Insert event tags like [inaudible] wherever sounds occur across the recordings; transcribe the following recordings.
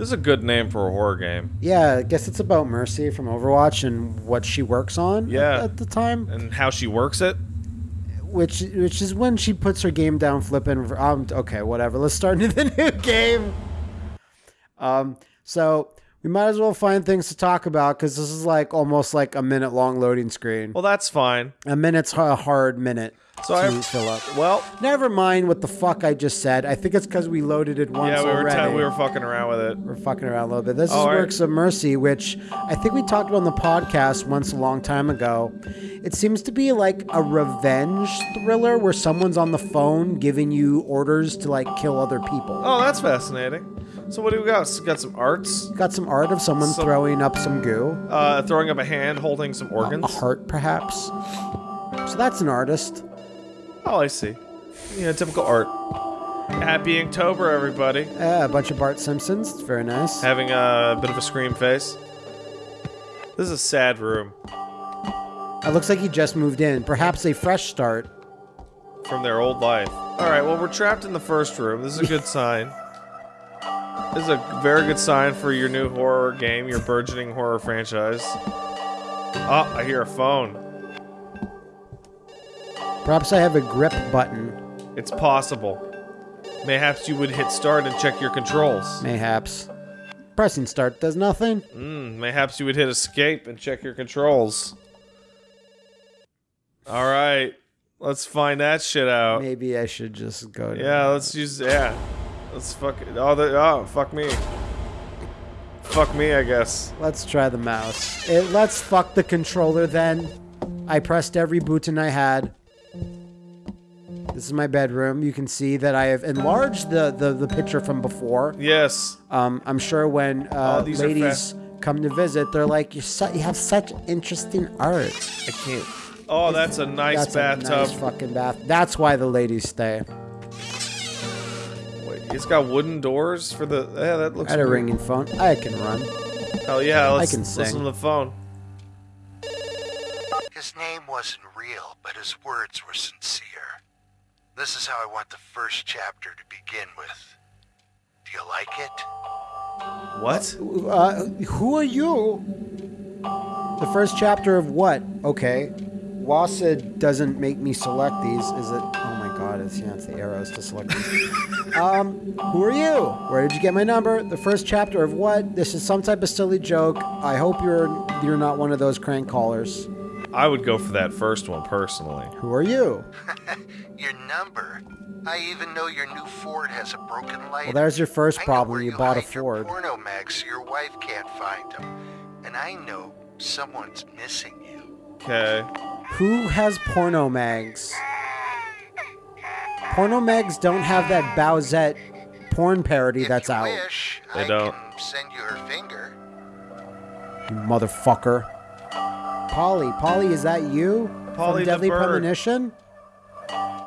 This is a good name for a horror game. Yeah, I guess it's about Mercy from Overwatch and what she works on Yeah. at, at the time, And how she works it. which which is when she puts her game down flipping. Um, okay, whatever. Let's start into [laughs] the new game. Um, so we might as well find things to talk about because this is like almost like a minute long loading screen. Well, that's fine. A minute's a hard minute So to I- fill up. Well, Never mind what the fuck I just said. I think it's because we loaded it once yeah, we were already. we were fucking around with it. We're fucking around a little bit. This is All right. Works of Mercy, which I think we talked about on the podcast once a long time ago. It seems to be like a revenge thriller where someone's on the phone giving you orders to like kill other people. Oh, that's fascinating. So what do we got? Got some arts. Got some art of someone Some- throwing up some goo, Uh, throwing up a hand, holding some organs. a heart perhaps. So that's an artist. Oh, I see. You know, typical art. Happy Inktober, everybody. Uh, a bunch of Bart Simpsons. It's very nice. Having a bit of a scream face. This is a sad room It looks like he just moved in. Perhaps a fresh start. from their old life. All right, well, we're trapped in the first room. This is a good [laughs] sign. This is a very good sign for your new horror game, your burgeoning horror franchise. Oh, I hear a phone. Perhaps I have a grip button. It's possible. Mayhaps you would hit start and check your controls. Mayhaps. Pressing start does nothing. Mm, mayhaps you would hit escape and check your controls. All right, let's find that shit out. Maybe I should just go. To Yeah, let's use yeah. Let's fuck it. Oh, the, oh, fuck me. Fuck me, I guess. Let's try the mouse. It, let's fuck the controller then. I pressed every button I had. This is my bedroom. You can see that I have enlarged the, the, the picture from before. Yes. Um, I'm sure when uh, Oh, these are ladies come to visit, they're like, You're su- you have such interesting art. I can't. Oh, that's a nice That's bathtub. a nice fucking bath. That's why the ladies stay. Wait, it's got wooden doors for the. Yeah, that looks. I had a weird. ringing phone. I can run. Hell yeah, let's can listen sing. to the phone. His name wasn't real, but his words were sincere. This is how I want the first chapter to begin with. Do you like it? What? Uh, who are you? The first chapter of what? Okay. Wasa doesn't make me select these. Is it? Oh my god, it's, yeah, it's the arrows to select these. [laughs] um, who are you? Where did you get my number? The first chapter of what? This is some type of silly joke. I hope you're you're not one of those crank callers. I would go for that first one personally. Who are you? [laughs] Your number. I even know your new Ford has a broken light. Well, there's your first problem. where You bought a hide your Ford. porno mags so your wife can't find them. And I know someone's missing you. Okay. Who has porno mags? Porno mags don't have that Bowsette porn parody if that's you out. wish, They I don't. can send you her finger. You motherfucker. Polly, Polly, is that you? Polly From the Deadly bird. Premonition?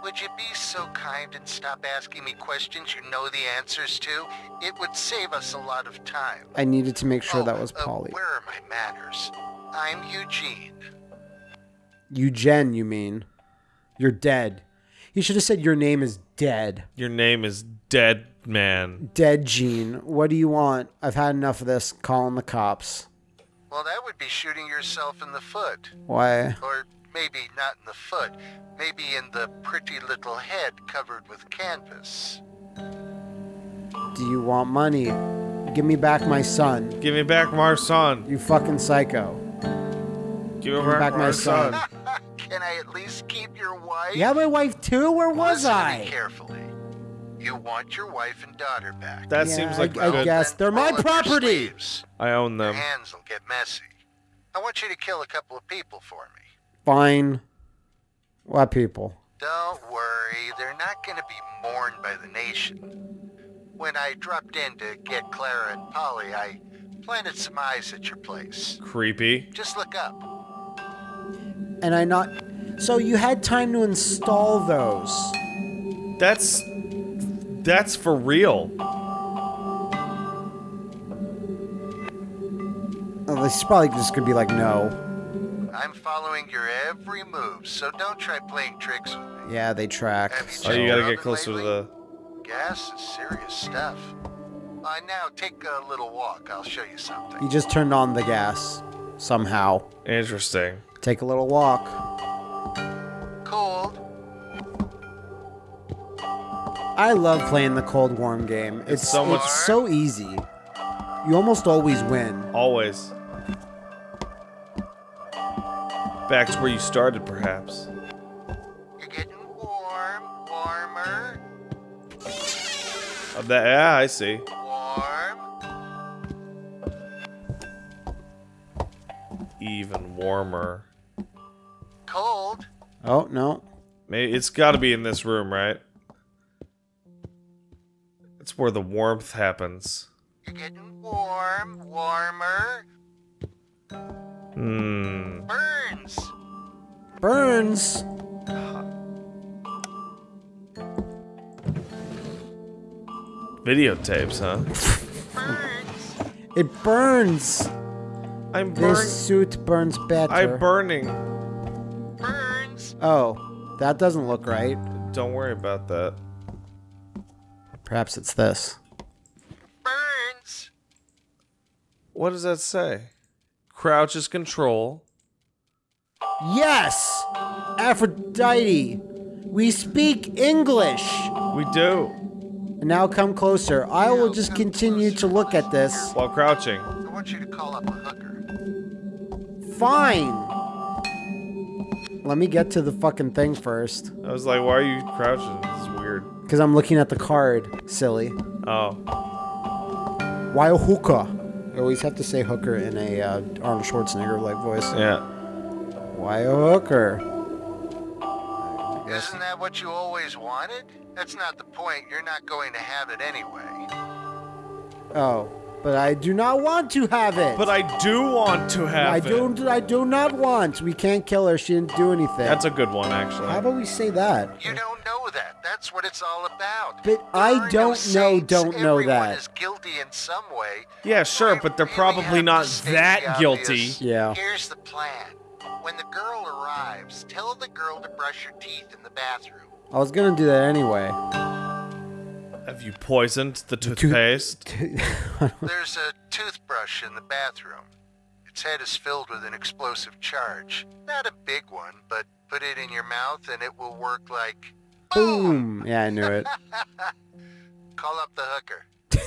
Would you be so kind and stop asking me questions you know the answers to? It would save us a lot of time. I needed to make sure Oh, that was uh, Polly. where are my manners? I'm Eugene. Eugen, you mean? You're dead. You should have said your name is dead. Your name is Dead Man. Dead Gene. What do you want? I've had enough of this. Calling the cops. Well, that would be shooting yourself in the foot. Why? Or maybe not in the foot. Maybe in the pretty little head covered with canvas. Do you want money? Give me back my son. Give me back my son. You fucking psycho. Give me Give me back my son. [laughs] Can I at least keep your wife? You have my wife too? Where was Listen to I? me carefully. You want your wife and daughter back. That Yeah, seems like I, I guess they're my roll up your property. I own them. Your them. hands will get messy. I want you to kill a couple of people for me. Fine. What people? Don't worry, they're not going to be mourned by the nation. When I dropped in to get Clara and Polly, I planted some eyes at your place. Creepy. Just look up. And I not. So you had time to install those. That's that's for real. Oh, this is probably just gonna be like no. I'm following your every move, so don't try playing tricks with me. Yeah, they track. Have you Oh, you gotta get oven closer to the. Gas is serious stuff. Uh, now take a little walk. I'll show you something. He just turned on the gas somehow. Interesting. Take a little walk. I love playing the cold warm game. It's, so much- It's so easy. You almost always win. Always. Back to where you started, perhaps. You're getting warm, warmer, Uh, that, yeah, I see. warm. Even warmer. Cold. Oh no. Maybe it's got to be in this room, right? It's where the warmth happens. You're getting warm, warmer. Hmm. Burns. Burns. Videotapes, huh? Burns. It burns. I'm This suit burns better. I'm burning. Burns. oh, that doesn't look right. Don't worry about that. Perhaps it's this. Burns. What does that say? Crouch is control. Yes! Aphrodite! We speak English! We do. And now come closer. I will just continue to look at this. While crouching. I want you to call up a hooker. Fine! Let me get to the fucking thing first. I was like, why are you crouching? This is weird. Because I'm looking at the card, silly. Oh. Why a hooker? I always have to say hooker in a uh, Arnold Schwarzenegger like voice. Yeah. Why a hooker? Isn't that what you always wanted? That's not the point. You're not going to have it anyway. Oh, but I do not want to have it. But I do want to have I it. don't. I do not want. We can't kill her. She didn't do anything. That's a good one, actually. How about we say that? You don't know that. That's what it's all about. But There I no don't know- saints. don't know Everyone that. is guilty in some way. Yeah, sure, but they're really probably have not to state that the guilty. Yeah. Here's the plan. When the girl arrives, tell the girl to brush her teeth in the bathroom. I was gonna do that anyway. Have you poisoned the toothpaste? [laughs] There's a toothbrush in the bathroom. Its head is filled with an explosive charge. Not a big one, but put it in your mouth and it will work like Boom. Yeah, I knew it. [laughs] call up the hooker. [laughs]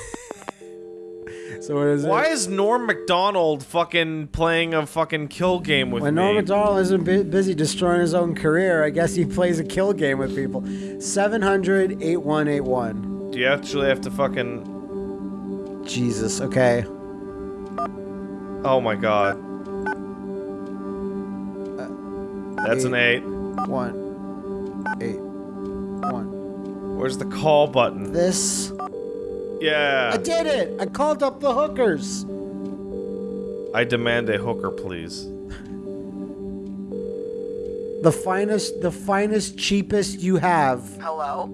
So what is Why it? is Norm Macdonald fucking playing a fucking kill game with me? When me? Norm Macdonald isn't bu- busy destroying his own career, I guess he plays a kill game with people. 700 8181. Do you actually have to fucking? Jesus. Okay. Oh my god. Uh, That's an eight. One. Eight. One. Where's the call button? This. Yeah. I did it. I called up the hookers. I demand a hooker, please. The finest, the finest, cheapest you have. Hello?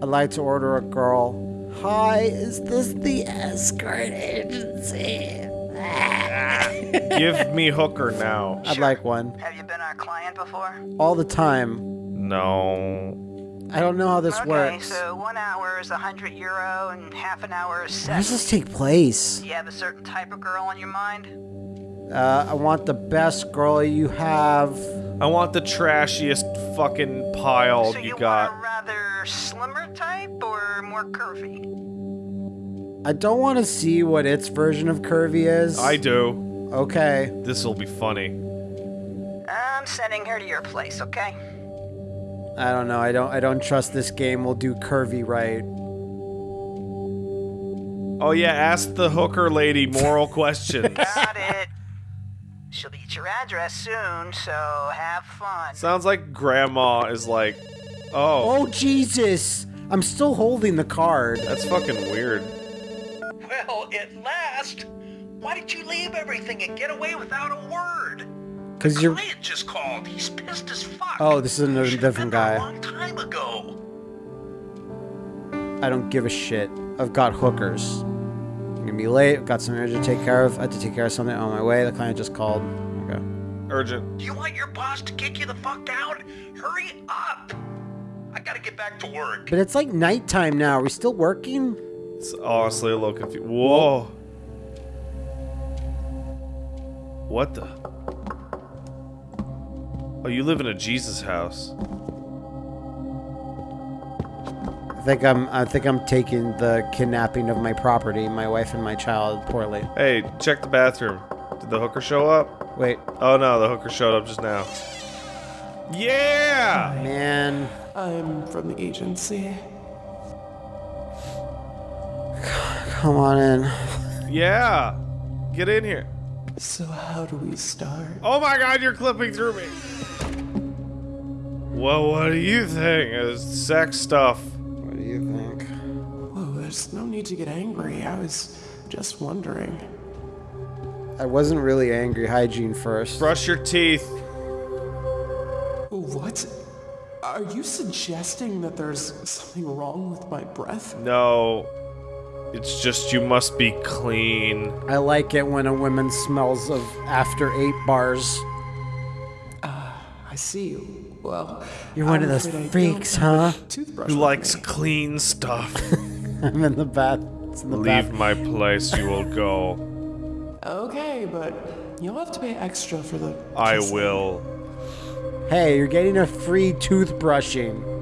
I'd like to order a girl. Hi, is this the escort agency? Give me hooker now. [laughs] I'd like one. Have you been our client before? All the time. No. I don't know how this okay, works. so one hour is a 100 euro and half an hour is Where 70. does this take place? Do you have a certain type of girl in your mind? Uh, I want the best girl you have. I want the trashiest fucking pile so you, you got. want a rather slimmer type or more curvy? I don't want to see what its version of curvy is. I do. Okay. This will be funny. I'm sending her to your place, okay? I don't know. I don't. I don't trust this game will do curvy right. Oh yeah, ask the hooker lady moral [laughs] questions. Got it. She'll be at your address soon, so have fun. Sounds like grandma is like, oh, Oh Jesus! I'm still holding the card. that's fucking weird. Well, at last! Why did you leave everything and get away without a word? Cause you're. Client just called. He's pissed as fuck. Oh, this is another Should've different guy. A long time ago. I don't give a shit. I've got hookers. I'm gonna be late. I've got something urgent to take care of. I have to take care of something on my way. The client just called. Okay. Urgent. Do you want your boss to kick you the fuck out? Hurry up! I gotta get back to work. But it's like nighttime now. Are we still working? It's honestly a little confused. Whoa. What the? Oh, you live in a Jesus house. I think I'm. I think I'm taking the kidnapping of my property, my wife and my child, poorly. Hey, check the bathroom. Did the hooker show up? Wait, Oh no, the hooker showed up just now. Yeah! man. I'm from the agency. Come on in. Yeah! Get in here. So how do we start? Oh my god, you're clipping through me! Well, what do you think? It's sex stuff. What do you think? Whoa, there's no need to get angry. I was just wondering. I wasn't really angry. Hygiene first. Brush your teeth. What? Are you suggesting that there's something wrong with my breath? No. It's just you must be clean. I like it when a woman smells of after eight bars. Ah, I see. You. Well, You're one I'm of those freaks, huh? Who likes me. clean stuff? [laughs] I'm in the bath. It's in the Leave bath. my place, you will go. Okay, but you'll have to pay extra for the. I kissing. will. Hey, you're getting a free toothbrushing.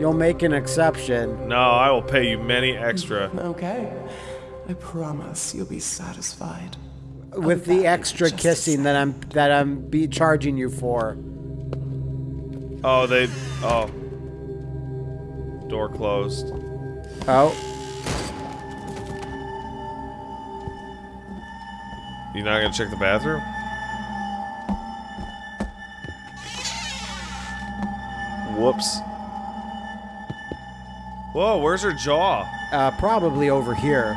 You'll make an exception. No, I will pay you many extra. Okay. I promise you'll be satisfied. with be the extra kissing that I'm that I'm be charging you for. Oh, they. Oh. Door closed. Oh, You not gonna check the bathroom? Whoops. Whoa, where's her jaw? uh, probably over here.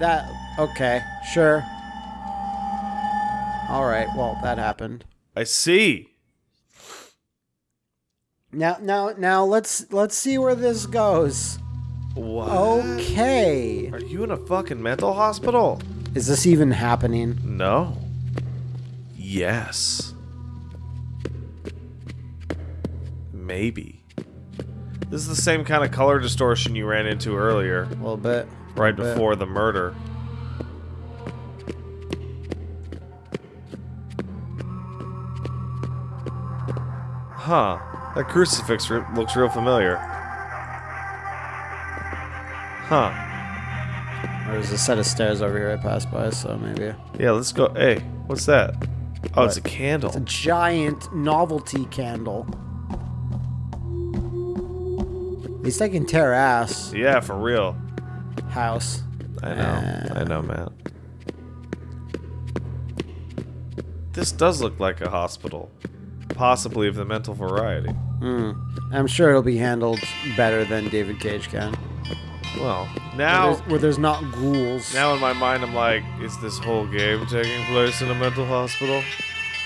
That okay, sure. All right, well that happened. I see. Now, now, now let's let's see where this goes. What? Okay, Are you in a fucking mental hospital? is this even happening? No. Yes. Maybe. This is the same kind of color distortion you ran into earlier, A little bit. right bit. before the murder. Huh. That crucifix looks real familiar. Huh. There's a set of stairs over here I passed by, so maybe Yeah, let's go. Hey, what's that? Oh, it's a candle. It's a giant novelty candle. Least I can tear ass. Yeah, for real. House. I know. I know, man. This does look like a hospital. Possibly of the mental variety. Hmm. I'm sure it'll be handled better than David Cage can. Well, Where now there's, where there's not ghouls. now in my mind I'm like, is this whole game taking place in a mental hospital?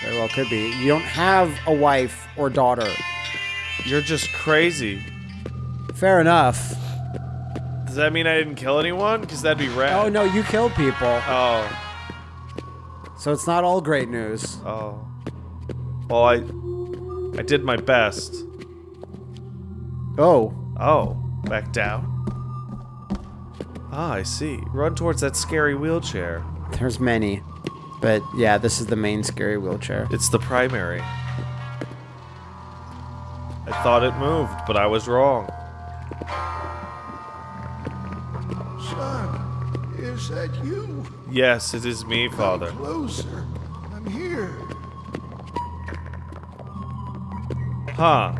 Very well could be. You don't have a wife or daughter. You're just crazy. Fair enough. Does that mean I didn't kill anyone? Because that'd be rad. Oh no, you killed people. Oh. So it's not all great news. Oh. Well, I I did my best. Oh. Oh, back down. Ah, I see. Run towards that scary wheelchair. There's many. But yeah, this is the main scary wheelchair. It's the primary. I thought it moved, but I was wrong. Son, is that you? Yes, it is me, Father. Come closer. I'm here. Huh.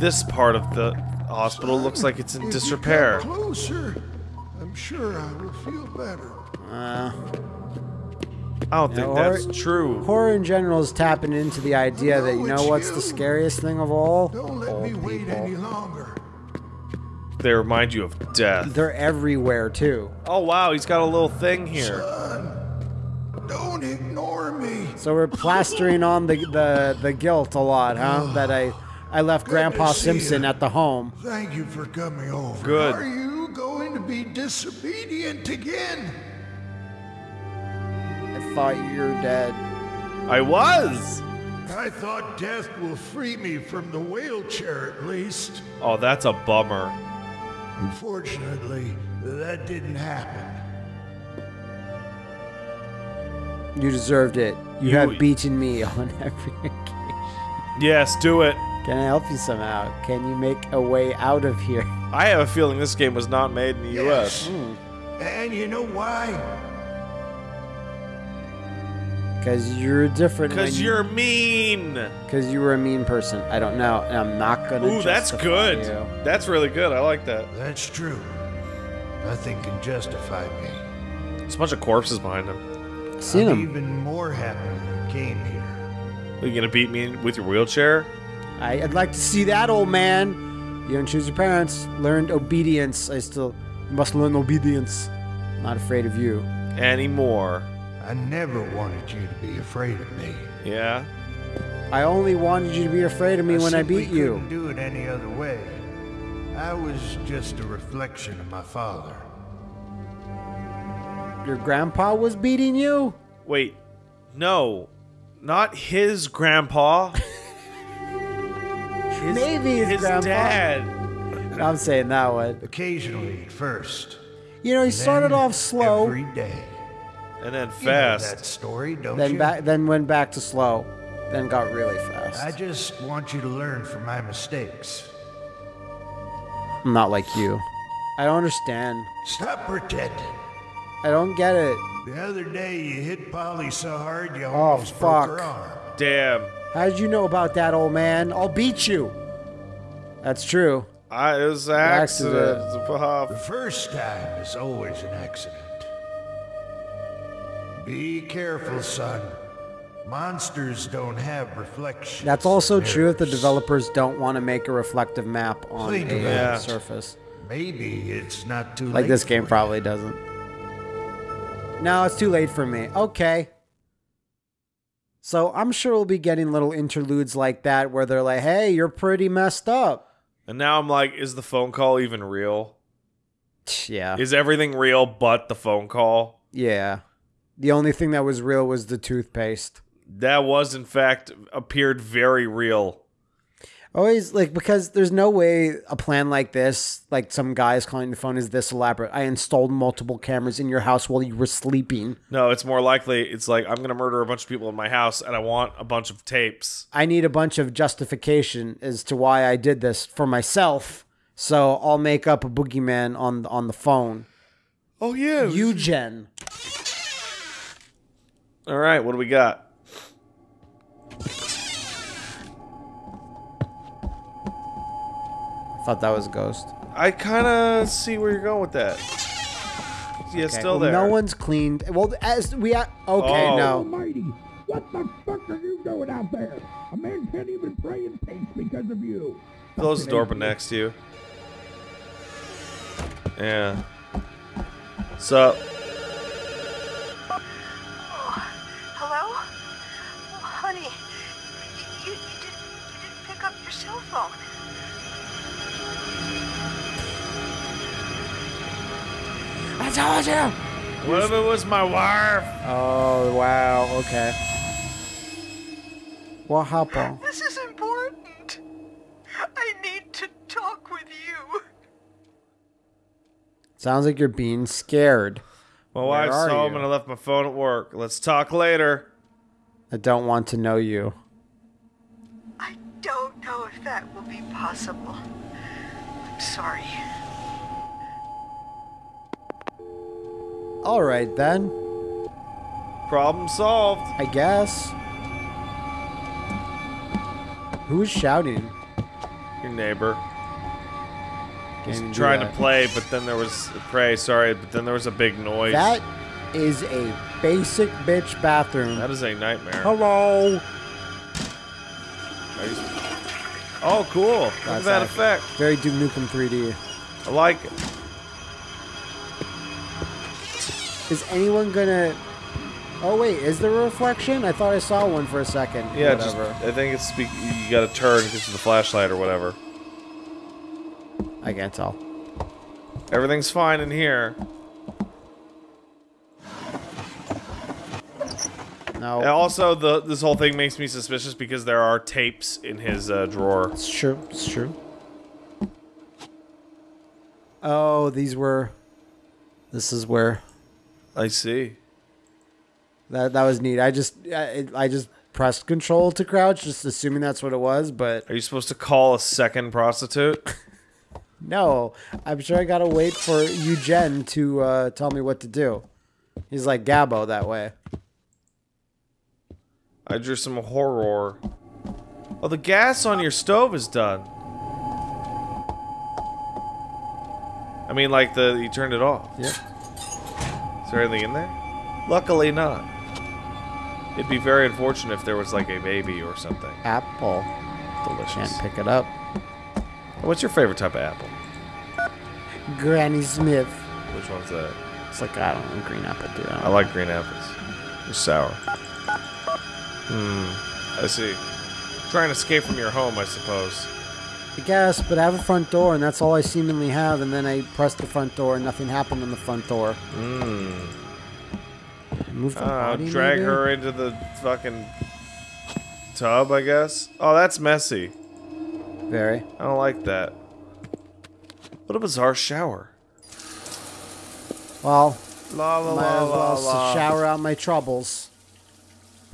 This part of the hospital looks like it's in If disrepair. come closer, I'm sure I will feel better. Uh, I don't think Yeah, or- that's true. horror in general is tapping into the idea that you know what's you. the scariest thing of all? Don't let me Old wait people. any longer. They remind you of death. They're everywhere too. Oh wow, he's got a little thing here. Son, don't ignore me. So we're plastering on the the, the guilt a lot, huh? Ah, that I I left Good Grandpa Simpson ya. at the home. Thank you for coming over. Good. Are you going to be disobedient again? I thought you were dead. I was. I thought death will free me from the wheelchair at least. Oh, that's a bummer. Unfortunately, that didn't happen. You deserved it. You, You- have beaten me on [laughs] every occasion. Yes, do it. Can I help you somehow? Can you make a way out of here? I have a feeling this game was not made in the U.S. Hmm. And you know why? Because you're different. Because you're mean. Because you were a mean person. I don't know. And I'm not gonna. Ooh, that's good. you. That's really good. I like that. That's true. Nothing can justify me. There's a bunch of corpses behind him. Seen I'm him. even more happy you came here. Are you gonna beat me with your wheelchair? I, I'd like to see that old man. You don't choose your parents. Learned obedience. I still must learn obedience. Not afraid of you. Anymore? I never wanted you to be afraid of me. Yeah. I only wanted you to be afraid of me when I beat you. couldn't do it any other way. I was just a reflection of my father. Your grandpa was beating you? Wait. No. Not his grandpa. [laughs] His, Maybe his grandpa. dad. I'm saying that one. Occasionally at first. You know, he started off slow, Every day. And then You know fast. that story, don't then you? back, then went back to slow, then got really fast. I just want you to learn from my mistakes. I'm not like you. I don't understand. Stop pretending. I don't get it. The other day you hit Polly so hard you Oh, almost broke her arm. Damn. How did you know about that, old man? I'll beat you. That's true. I, it was an accident. Accident. Oh. The first time is always an accident. Be careful, son. Monsters don't have reflections. That's also in true if the developers don't want to make a reflective map on Think a about surface. Maybe it's not too late. Like this game for probably doesn't. No, it's too late for me. Okay. So I'm sure we'll be getting little interludes like that where they're like, hey, you're pretty messed up. And now I'm like, is the phone call even real? Yeah. Is everything real but the phone call? Yeah. The only thing that was real was the toothpaste. That was, in fact, appeared very real. Always like because there's no way a plan like this, like some guys calling the phone, is this elaborate. I installed multiple cameras in your house while you were sleeping. No, it's more likely it's like I'm gonna murder a bunch of people in my house and I want a bunch of tapes. I need a bunch of justification as to why I did this for myself. So I'll make up a boogeyman on on the phone. Oh yeah. Eugen. All right, what do we got? I thought that was a ghost. I kind of see where you're going with that. Yeah, Okay, still well, there. No one's cleaned. Well, as we a- okay, Oh. no. Almighty, what the fuck are you doing out there? A man can't even pray in peace because of you. Close the door, but next to you. Yeah. So, phone. I told you. what if it was my wife? Oh wow. Okay. What happened? This is important. I need to talk with you. Sounds like you're being scared. My Where wife's are home you? and I left my phone at work. Let's talk later. I don't want to know you. I don't know if that will be possible. I'm sorry. All right then. Problem solved. I guess. Who's shouting? Your neighbor. He's Can't even do trying to play, but then there was pray. Sorry, but then there was a big noise. That is a basic bitch bathroom. that is a nightmare. Hello. Oh, cool! Look at that accurate. effect. Very Duke Nukem 3D. I like it. Is anyone gonna? Oh wait, is there a reflection? I thought I saw one for a second. Yeah, just I think it's be- you got to turn because of the flashlight or whatever. I can't tell. Everything's fine in here. No, And also, the this whole thing makes me suspicious because there are tapes in his uh, drawer. it's true. It's true. Oh, these were. This is where I see. that that was neat. I just I, I just pressed control to crouch, just assuming that's what it was. But Are you supposed to call a second prostitute? [laughs] no, I'm sure I gotta wait for Eugen to uh, tell me what to do. He's like Gabbo that way. I drew some horror. Oh, the gas on your stove is done. I mean, like the you turned it off. Yep. Is there anything in there? Luckily not. It'd be very unfortunate if there was like a baby or something. Apple. Delicious. Can't pick it up. What's your favorite type of apple? Granny Smith. Which one's that? It's like I don't know, green apple, dude. I like green apples. They're sour. Hmm. I see. Trying to escape from your home, I suppose. I guess, but I have a front door, and that's all I seemingly have. And then I pressed the front door, and nothing happened on the front door. Hmm. Move the Uh, body, drag maybe? her into the fucking tub, I guess. Oh, that's messy. Very. I don't like that. What a bizarre shower. Well, La la might la as la well la. shower out my troubles.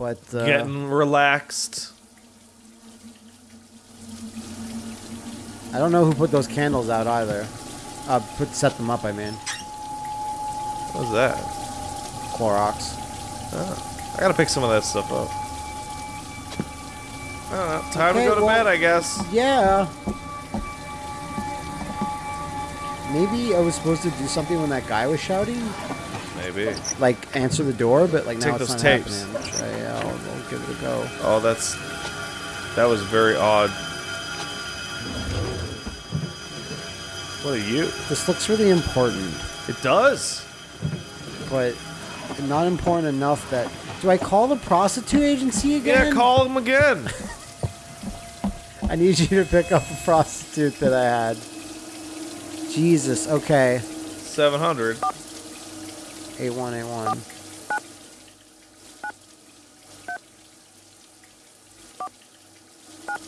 But uh, Getting relaxed. I don't know who put those candles out either. Uh, put set them up. I mean, What's that? Clorox. Oh, I gotta pick some of that stuff up. Know. Time Okay, to go to well- bed, I guess. Yeah. Maybe I was supposed to do something when that guy was shouting, maybe. Like answer the door, but like now it's not tapes. happening. Yeah, I'll, I'll give it a go. Oh, that's that was very odd. What are you? This looks really important, It does. but not important enough that. Do I call the prostitute agency again? Yeah, call them again. [laughs] [laughs] I need you to pick up a prostitute that I had. Jesus. Okay. Seven hundred. A1, A1.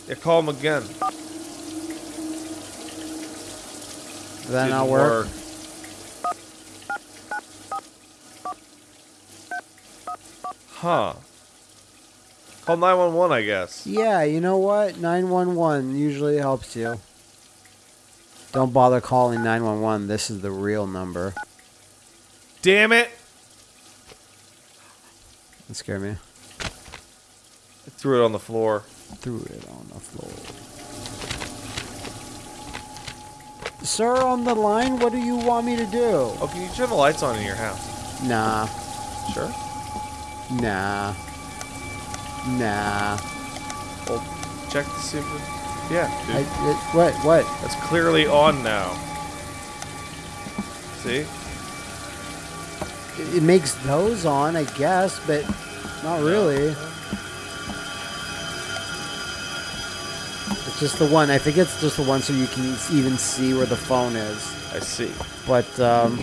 Yeah, call him again. That not work. work. Huh. Call 911, I guess. Yeah, you know what? 911 usually helps you. Don't bother calling 911. This is the real number. Damn it! That scared me. I threw it on the floor. Threw it on the floor. Sir, on the line, what do you want me to do? Oh, can you turn the lights on in your house? Nah, Sure. nah, nah. Well, check to see if it... Yeah, dude. I, it, what, what? That's clearly on now. See? It, it makes those on, I guess, but not really. It's just the one. I think it's just the one so you can even see where the phone is. I see. But um,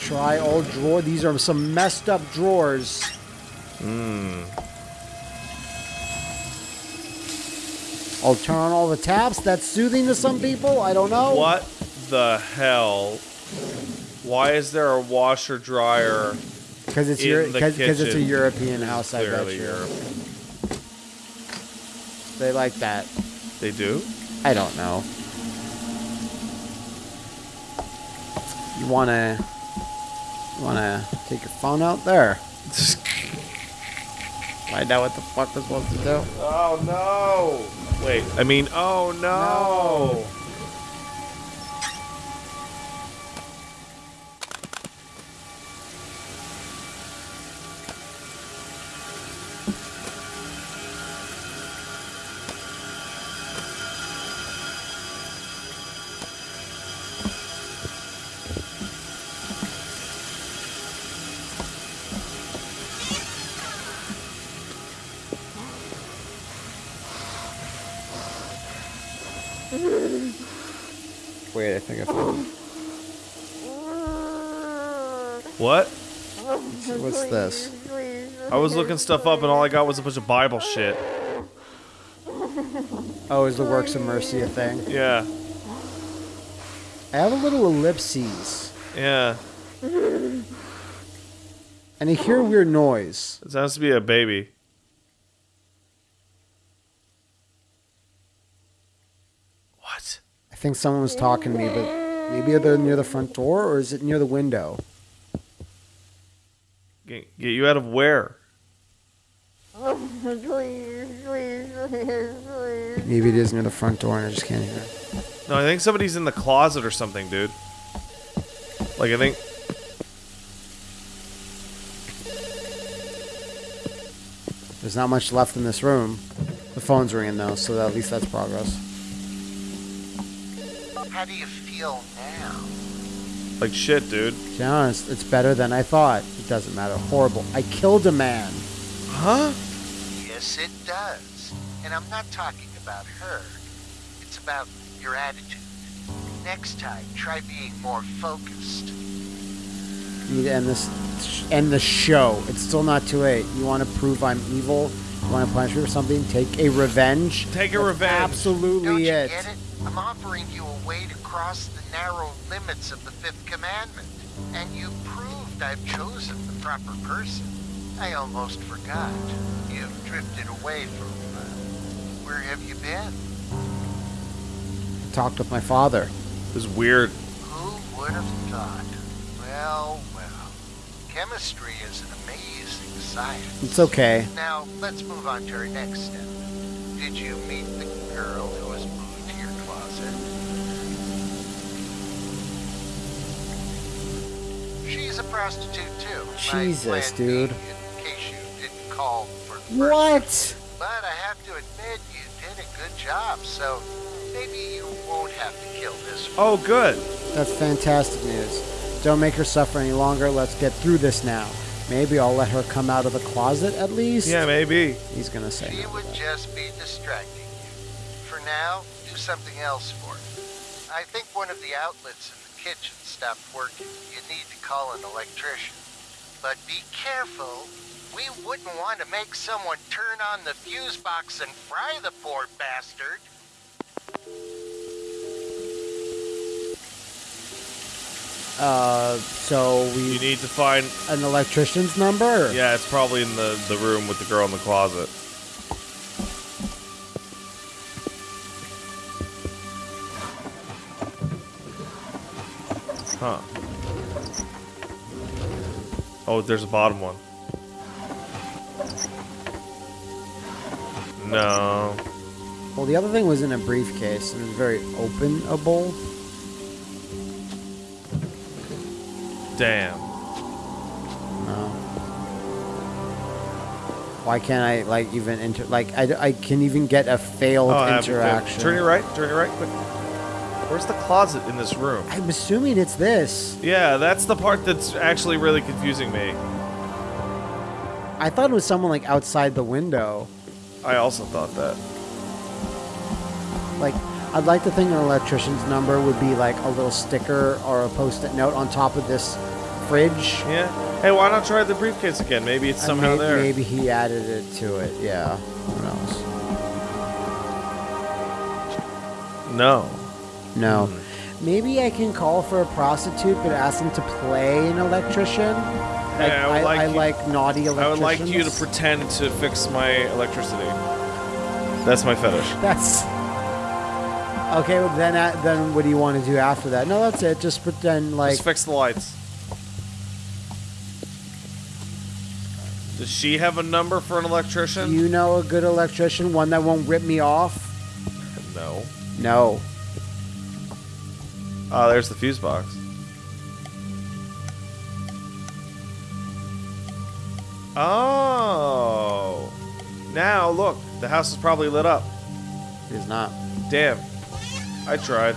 try all drawer. These are some messed up drawers. Mmm. I'll turn on all the taps. That's soothing to some people. I don't know. What the hell? Why is there a washer dryer? Because it's in Euro- the 'cause- 'cause it's a? European house. I bet you. Europe. They like that. They do? I don't know. You wanna, you wanna take your phone out there? [laughs] Find out what the fuck we're supposed to do. Oh no! Wait, I mean, oh no! Wait, think I found. What? What's this? I was looking stuff up and all I got was a bunch of Bible shit. Oh, is the works of mercy a thing? Yeah. I have a little ellipses, Yeah. and I hear a weird noise. It sounds to be a baby. What? I think someone was talking to me, but maybe they're near the front door, or is it near the window? Get, get you out of where? Maybe it is near the front door, and I just can't hear. No, I think somebody's in the closet or something, dude. Like, I think. There's not much left in this room. The phone's ringing though, so at least that's progress. How do you feel now? Like shit, dude. To be honest, it's better than I thought. It doesn't matter. Horrible. I killed a man. Huh? Yes, it does. And I'm not talking about her. It's about your attitude. Next time, try being more focused. You need to end this. End the show. It's still not too late. You want to prove I'm evil? You want to punish me for something? Take a revenge. Take a That's revenge. Absolutely Don't you it. get it? I'm offering you a way to cross the narrow limits of the Fifth Commandment. And you proved I've chosen the proper person. I almost forgot. You've drifted away from... Uh, where have you been? I talked with my father. This is weird. Who would have thought? Well, well. Chemistry is an amazing science. It's okay. Now, let's move on to our next step. Did you meet the girl who was She's a prostitute too. My Jesus, plan dude. In case you didn't call for the What? But I have to admit, you did a good job, so maybe you won't have to kill this one. Oh, good. That's fantastic news. Don't make her suffer any longer. Let's get through this now. Maybe I'll let her come out of the closet at least. Yeah, maybe. He's gonna say. She no. would just be distracting you. For now, do something else for me. I think one of the outlets in the kitchen stopped working. You need to call an electrician. But be careful. We wouldn't want to make someone turn on the fuse box and fry the poor bastard. Uh, so we You need to find. an electrician's number. Yeah, it's probably in the, the room with the girl in the closet. Huh. Oh, there's a bottom one. No. Well, the other thing was in a briefcase and it was very openable. Damn. No. Why can't I like even inter like I, I can even get a failed Oh, interaction? Turn your right. Turn your right. Quick. Where's the closet in this room? I'm assuming it's this. Yeah, that's the part that's actually really confusing me. I thought it was someone like outside the window. I also thought that. Like I'd like to think an electrician's number would be like a little sticker or a post-it note on top of this fridge. Yeah. Hey, why not try the briefcase again? Maybe it's And somehow there. Maybe he added it to it. Yeah. Who knows? No. No. Hmm. Maybe I can call for a prostitute, but ask them to play an electrician. Like, Yeah, I would like I, like naughty I electricians. would like you to pretend to fix my electricity. That's my fetish. [laughs] That's okay. Well, then, uh, then what do you want to do after that? No, that's it. Just pretend like Just fix the lights. Does she have a number for an electrician? you know a good electrician, one that won't rip me off. No. No. Oh, there's the fuse box. Oh. Now look, the house is probably lit up. It is not. Damn. I tried.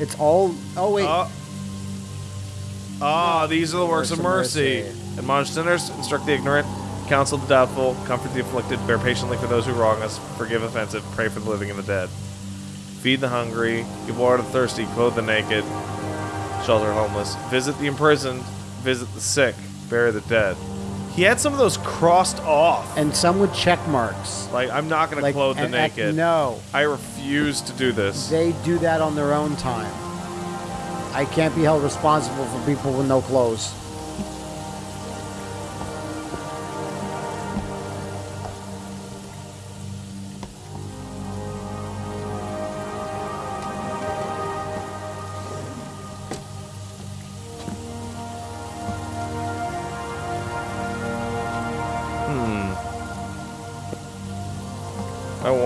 It's all. Oh wait. Ah, Ah, these are the works Works of of mercy. mercy. Admonish sinners, instruct the ignorant, counsel the doubtful, comfort the afflicted, bear patiently for those who wrong us, forgive offensive, pray for the living and the dead. Feed the hungry, give water to the thirsty, clothe the naked, shelter homeless, visit the imprisoned, visit the sick, bury the dead, He had some of those crossed off. and some with check marks. Like, I'm not gonna clothe the and- and- naked. No, I refuse to do this. they do that on their own time. I can't be held responsible for people with no clothes.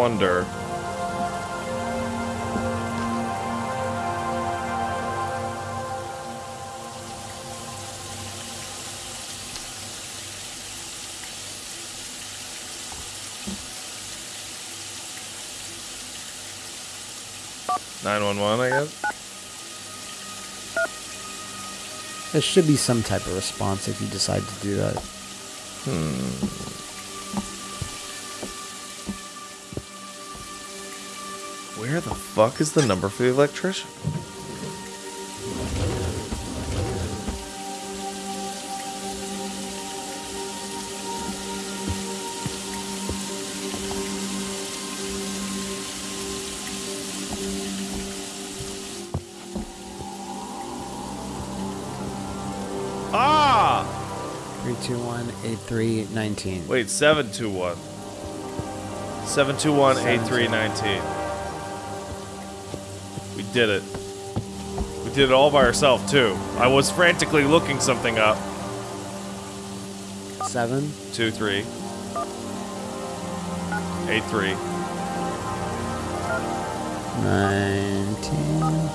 I wonder. Nine one one, I guess. There should be some type of response if you decide to do that. Hmm. Where the fuck is the number for the electrician? Ah! 321 8319. Wait, 721. 721 8319. We did it. We did it all by ourselves, too. I was frantically looking something up. 7. 2 3 8 3. 19.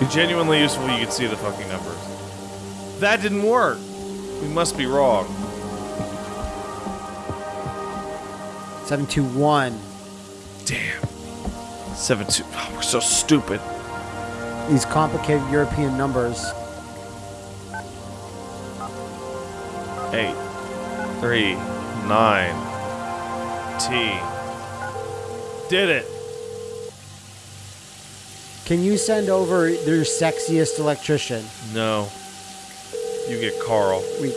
Be genuinely useful you could see the fucking numbers. That didn't work. We must be wrong. 721. Damn. 7 2. Oh, we're so stupid. These complicated European numbers. 8 3 9 T. Did it. Can you send over their sexiest electrician? No. You get Carl. We,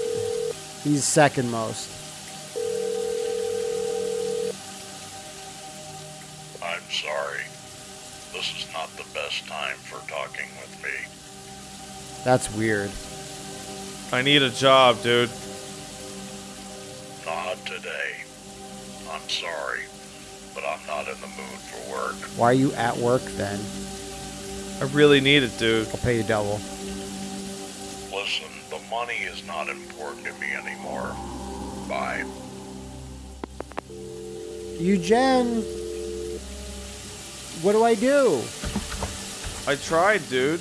he's second most. That's weird. I need a job, dude. Not today. I'm sorry, but I'm not in the mood for work. Why are you at work then? I really need it, dude. I'll pay you double. Listen, the money is not important to me anymore. Bye. Eugen, what do I do? I tried, dude.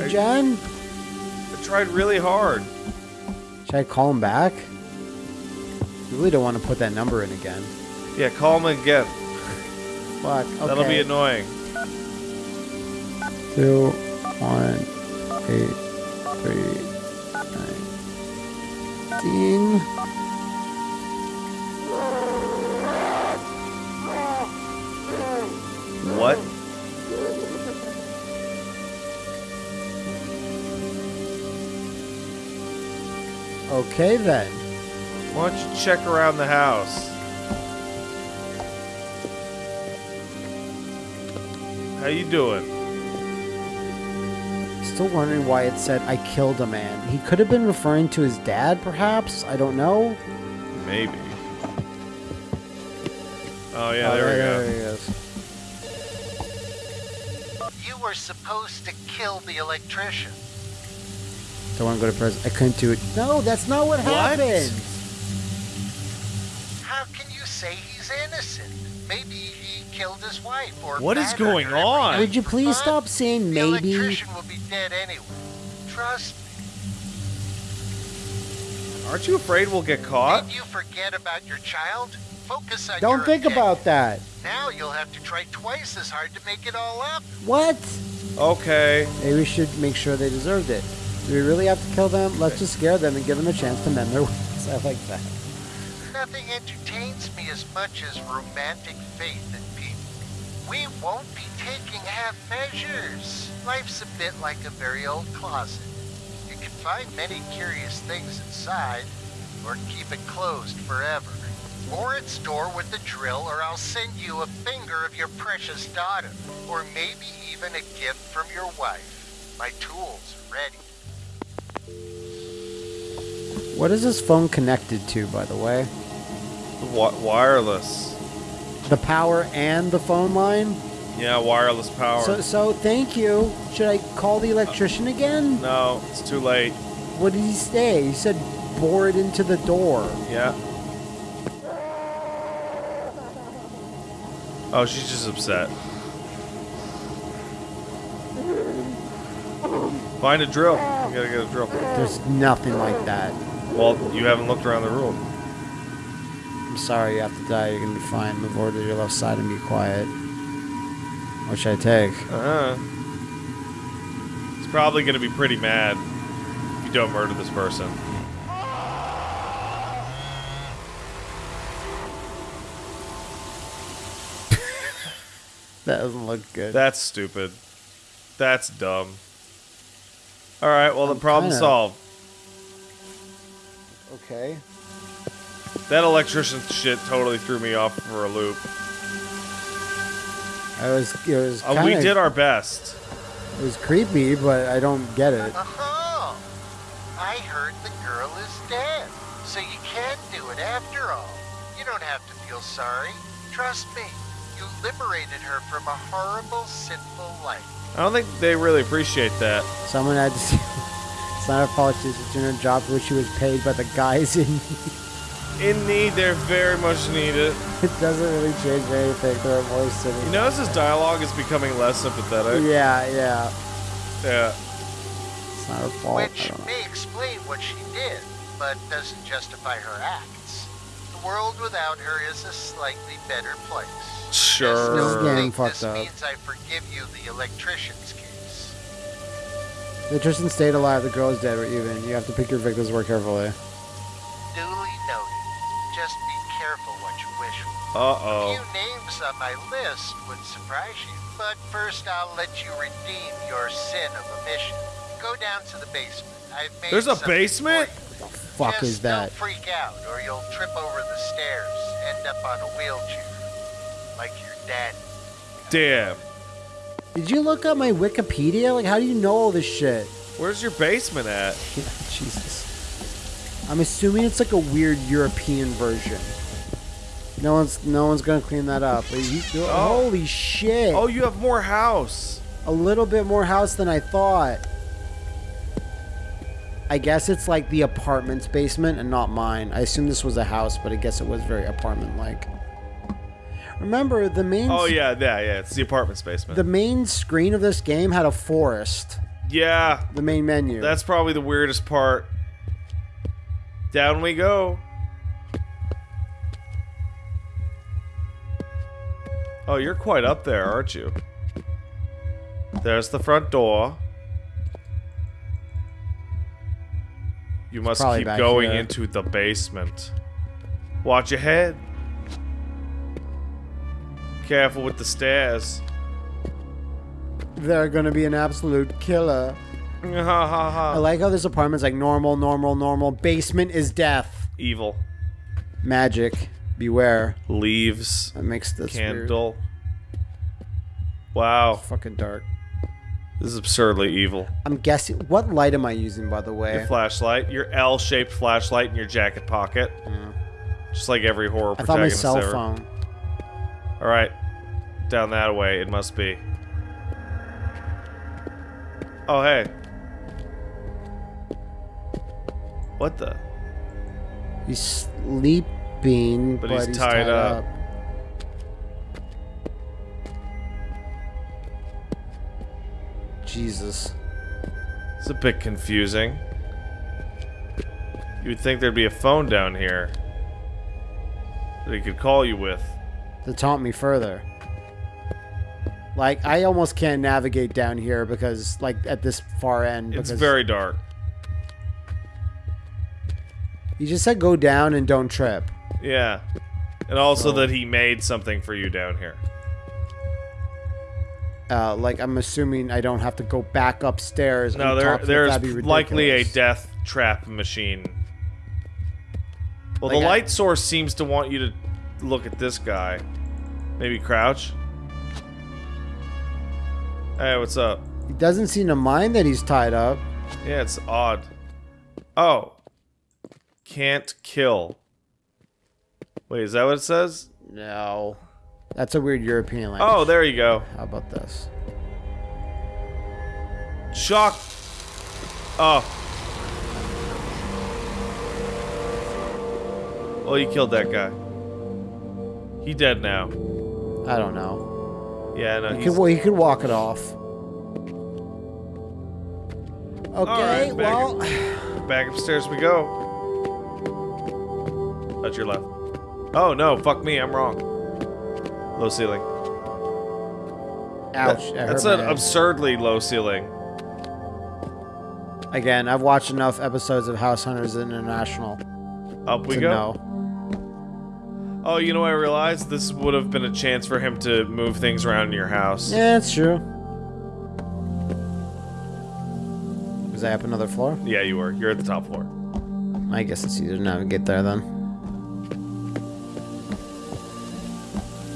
Eugen? I tried really hard. Should I call him back? You really don't want to put that number in again. Yeah, call him again. Fuck. Okay. That'll be annoying. Two, one, eight, three, nineteen. What? Okay then. Why don't you check around the house? How you doing? Still wondering why it said I killed a man. He could have been referring to his dad, perhaps. I don't know. Maybe. Oh yeah, Oh, there we go. there go. he is. You were supposed to kill the electrician. Don't want to go to prison. I couldn't do it. No, that's not what, happened. How can you say he's innocent? Maybe he killed his wife or What is going on? Would you please fun. stop saying The maybe? electrician will be dead anyway. Trust me. Aren't you afraid we'll get caught? Did you forget about your child? Focus on Don't your think objective. about that. Now you'll have to try twice as hard to make it all up. What? Okay. Maybe we should make sure they deserved it. Do we really have to kill them? Let's just scare them and give them a chance to mend their [laughs] ways. I like that. Nothing entertains me as much as romantic faith in people. We won't be taking half measures. Life's a bit like a very old closet. You can find many curious things inside, or keep it closed forever. Or its door with the drill, or I'll send you a finger of your precious daughter, or maybe even a gift from your wife. My tools are ready. What is this phone connected to, by the way? Wi- wireless. The power and the phone line? Yeah, wireless power. So, so thank you. Should I call the electrician again? no, it's too late. What did he say? He said bore it into the door. Yeah. Oh, she's just upset. Find a drill. You gotta get a drill. There's nothing like that. Well, you haven't looked around the room. I'm sorry you have to die. You're gonna be fine. Move over to your left side and be quiet. What should I take? Uh-huh. He's probably gonna be pretty mad if you don't murder this person. [laughs] That doesn't look good. That's stupid. That's dumb. Alright, well, the I'm problem kinda- solved. okay. That electrician shit totally threw me off for a loop. I was. It was. Uh, we did our best. It was creepy, but I don't get it. Oh, I heard the girl is dead. So you can do it after all. You don't have to feel sorry. Trust me. You liberated her from a horrible, sinful life. I don't think they really appreciate that. Someone had to. See, it's not her fault. She's doing a job for which she was paid by the guys in. In need, they're very much needed. [laughs] it doesn't really change anything. They're more silly. You notice his dialogue is becoming less sympathetic? Yeah, yeah. Yeah. It's not her fault. Which may explain what she did, but doesn't justify her acts. The world without her is a slightly better place. I Sure. This is still getting think fucked this up. means I forgive you the electrician's case. The Tristan stayed alive. The girl is dead. We're even. You have to pick your victims more carefully. Duly noted. Just be careful what you wish for. Uh-oh. A few names on my list would surprise you, but first I'll let you redeem your sin of omission. Go down to the basement. I've made There's a basement? for you. Fuck Just is that? Don't freak out, or you'll trip over the stairs, end up on a wheelchair, like your dad. Damn. Did you look up my Wikipedia? Like, how do you know all this shit? Where's your basement at? [laughs] Jesus. I'm assuming it's like a weird European version. No one's no one's gonna clean that up. You, Oh. Holy shit! Oh, you have more house. A little bit more house than I thought. I guess it's like the apartment's basement and not mine. I assume this was a house, but I guess it was very apartment-like. Remember the main Oh, yeah, yeah, yeah. It's the apartment's basement. the main screen of this game had a forest. yeah, The main menu. that's probably the weirdest part. Down we go. Oh, you're quite up there, aren't you? There's the front door. You must keep going here. into the basement. Watch your head. Careful with the stairs. They're gonna be an absolute killer. [laughs] I like how this apartment's like normal, normal, normal. Basement is death. Evil. Magic. Beware. Leaves. That makes this weird. Candle. Wow. Fucking dark. This is absurdly evil. I'm guessing. What light am I using, by the way? Your flashlight, your L-shaped flashlight in your jacket pocket, Yeah. just like every horror I thought my cell ever. phone. All right, down that way it must be. Oh hey, what the? He's sleeping, But but, he's he's, tied tied, up. up. Jesus. It's a bit confusing. You would think there'd be a phone down here that he could call you with. To taunt me further. Like, I almost can't navigate down here because, like, at this far end. It's very dark. You just said go down and don't trip. Yeah, and also So- that he made something for you down here. Uh, like I'm assuming I don't have to go back upstairs. No, there talk to them. there's likely a death trap machine. Well, Like the I- light source seems to want you to look at this guy. Maybe crouch. Hey, what's up? He doesn't seem to mind that he's tied up. Yeah, it's odd. Oh. Can't kill. Wait, is that what it says? No. That's a weird European language. Oh, there you go. How about this? Shock. Oh. Oh, you killed that guy. He dead now. I don't know. Yeah, no, He he's... could, well, he could walk it off. Okay, right, back well, Back upstairs we go. That's your left. Oh, no, fuck me, I'm wrong. Low ceiling. ouch. That- that that's an head. absurdly low ceiling. Again, I've watched enough episodes of House Hunters International Up we to go. know. Oh, you know what I realized? This would have been a chance for him to move things around in your house. Yeah, it's true. Was I up another floor? Yeah, you were. You're at the top floor. I guess it's easier to navigate there then.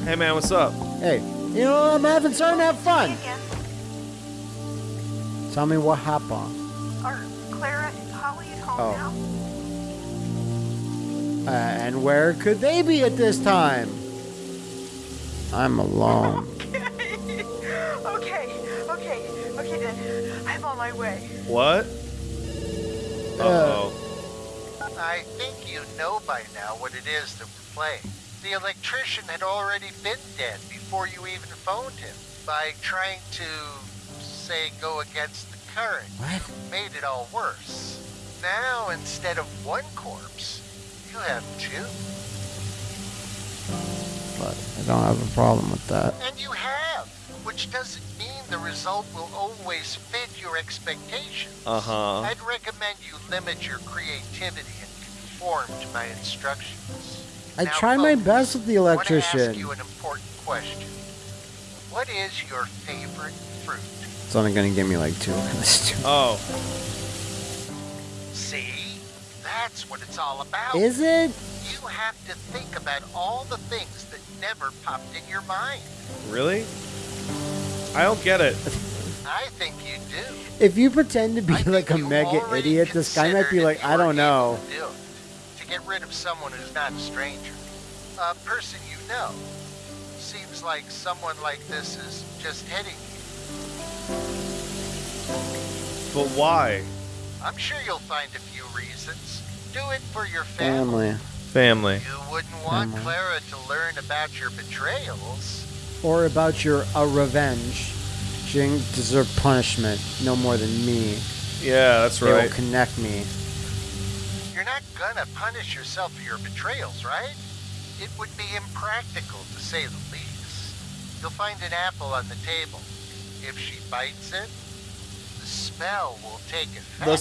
Hey, man, what's up? Hey, you know, I'm having starting to have fun. Again. Tell me what happened. Are Clara and Holly at home Oh. now? Uh, and where could they be at this time? I'm alone. okay, [laughs] okay, okay okay then. I'm on my way. What? Uh, Uh-oh. I think you know by now what it is that we're playing. The electrician had already been dead before you even phoned him. By trying to, say, go against the current, What? made it all worse. Now, instead of one corpse, you have two. But I don't have a problem with that. And you have, which doesn't mean the result will always fit your expectations. Uh-huh. I'd recommend you limit your creativity and conform to my instructions. I Now, try my best with the I want to ask electrician. you an important question. What is your favorite fruit? It's only gonna give me like two. That's two. Oh. See? That's what it's all about. Is it? You have to think about all the things that never popped in your mind. Really? I don't get it. I think you do. If you pretend to be I like a mega idiot, this guy might be like, I don't know. to do To get rid of someone who's not a stranger. A person you know. Seems like someone like this is just hitting you. But why? I'm sure you'll find a few reasons. Do it for your family. Family. Family. You wouldn't want Family. Clara to learn about your betrayals. Or about your uh, revenge. She didn't deserve punishment no more than me. Yeah, that's They will right. connect me. You're not gonna punish yourself for your betrayals, right? It would be impractical, to say the least. You'll find an apple on the table. If she bites it, the spell will take effect. The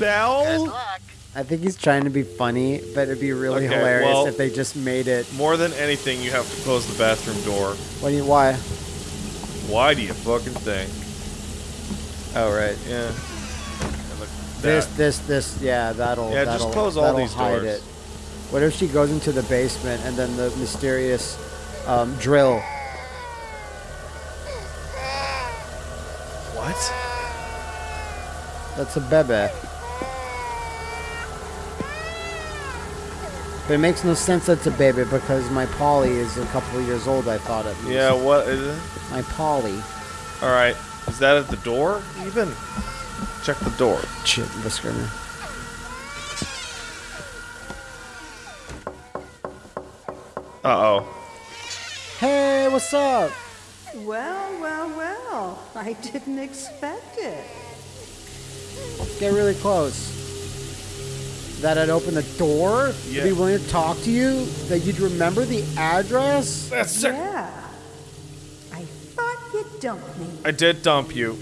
Good luck. I think he's trying to be funny, but it'd be really Okay, hilarious well- if they just made it. More than anything, you have to close the bathroom door. What do you? Why? Why do you fucking think? Oh right. Yeah. And look at This, that. this, this. Yeah, that'll. Yeah, just that'll, close all that'll these hide doors. it. What if she goes into the basement and then the mysterious um, drill? What? That's a bebe. But it makes no sense that's a baby because my Polly is a couple of years old. I thought it. was. Yeah, what is it? My Polly. Alright. Is that at the door, even? Check the door. Shit, whisker me. Uh-oh. Hey, what's up? Well, well, well. I didn't expect it. Get really close. That I'd open the door to Yeah. be willing to talk to you. That you'd remember the address. That's sick. Yeah. I thought you'd dump me. I did dump you.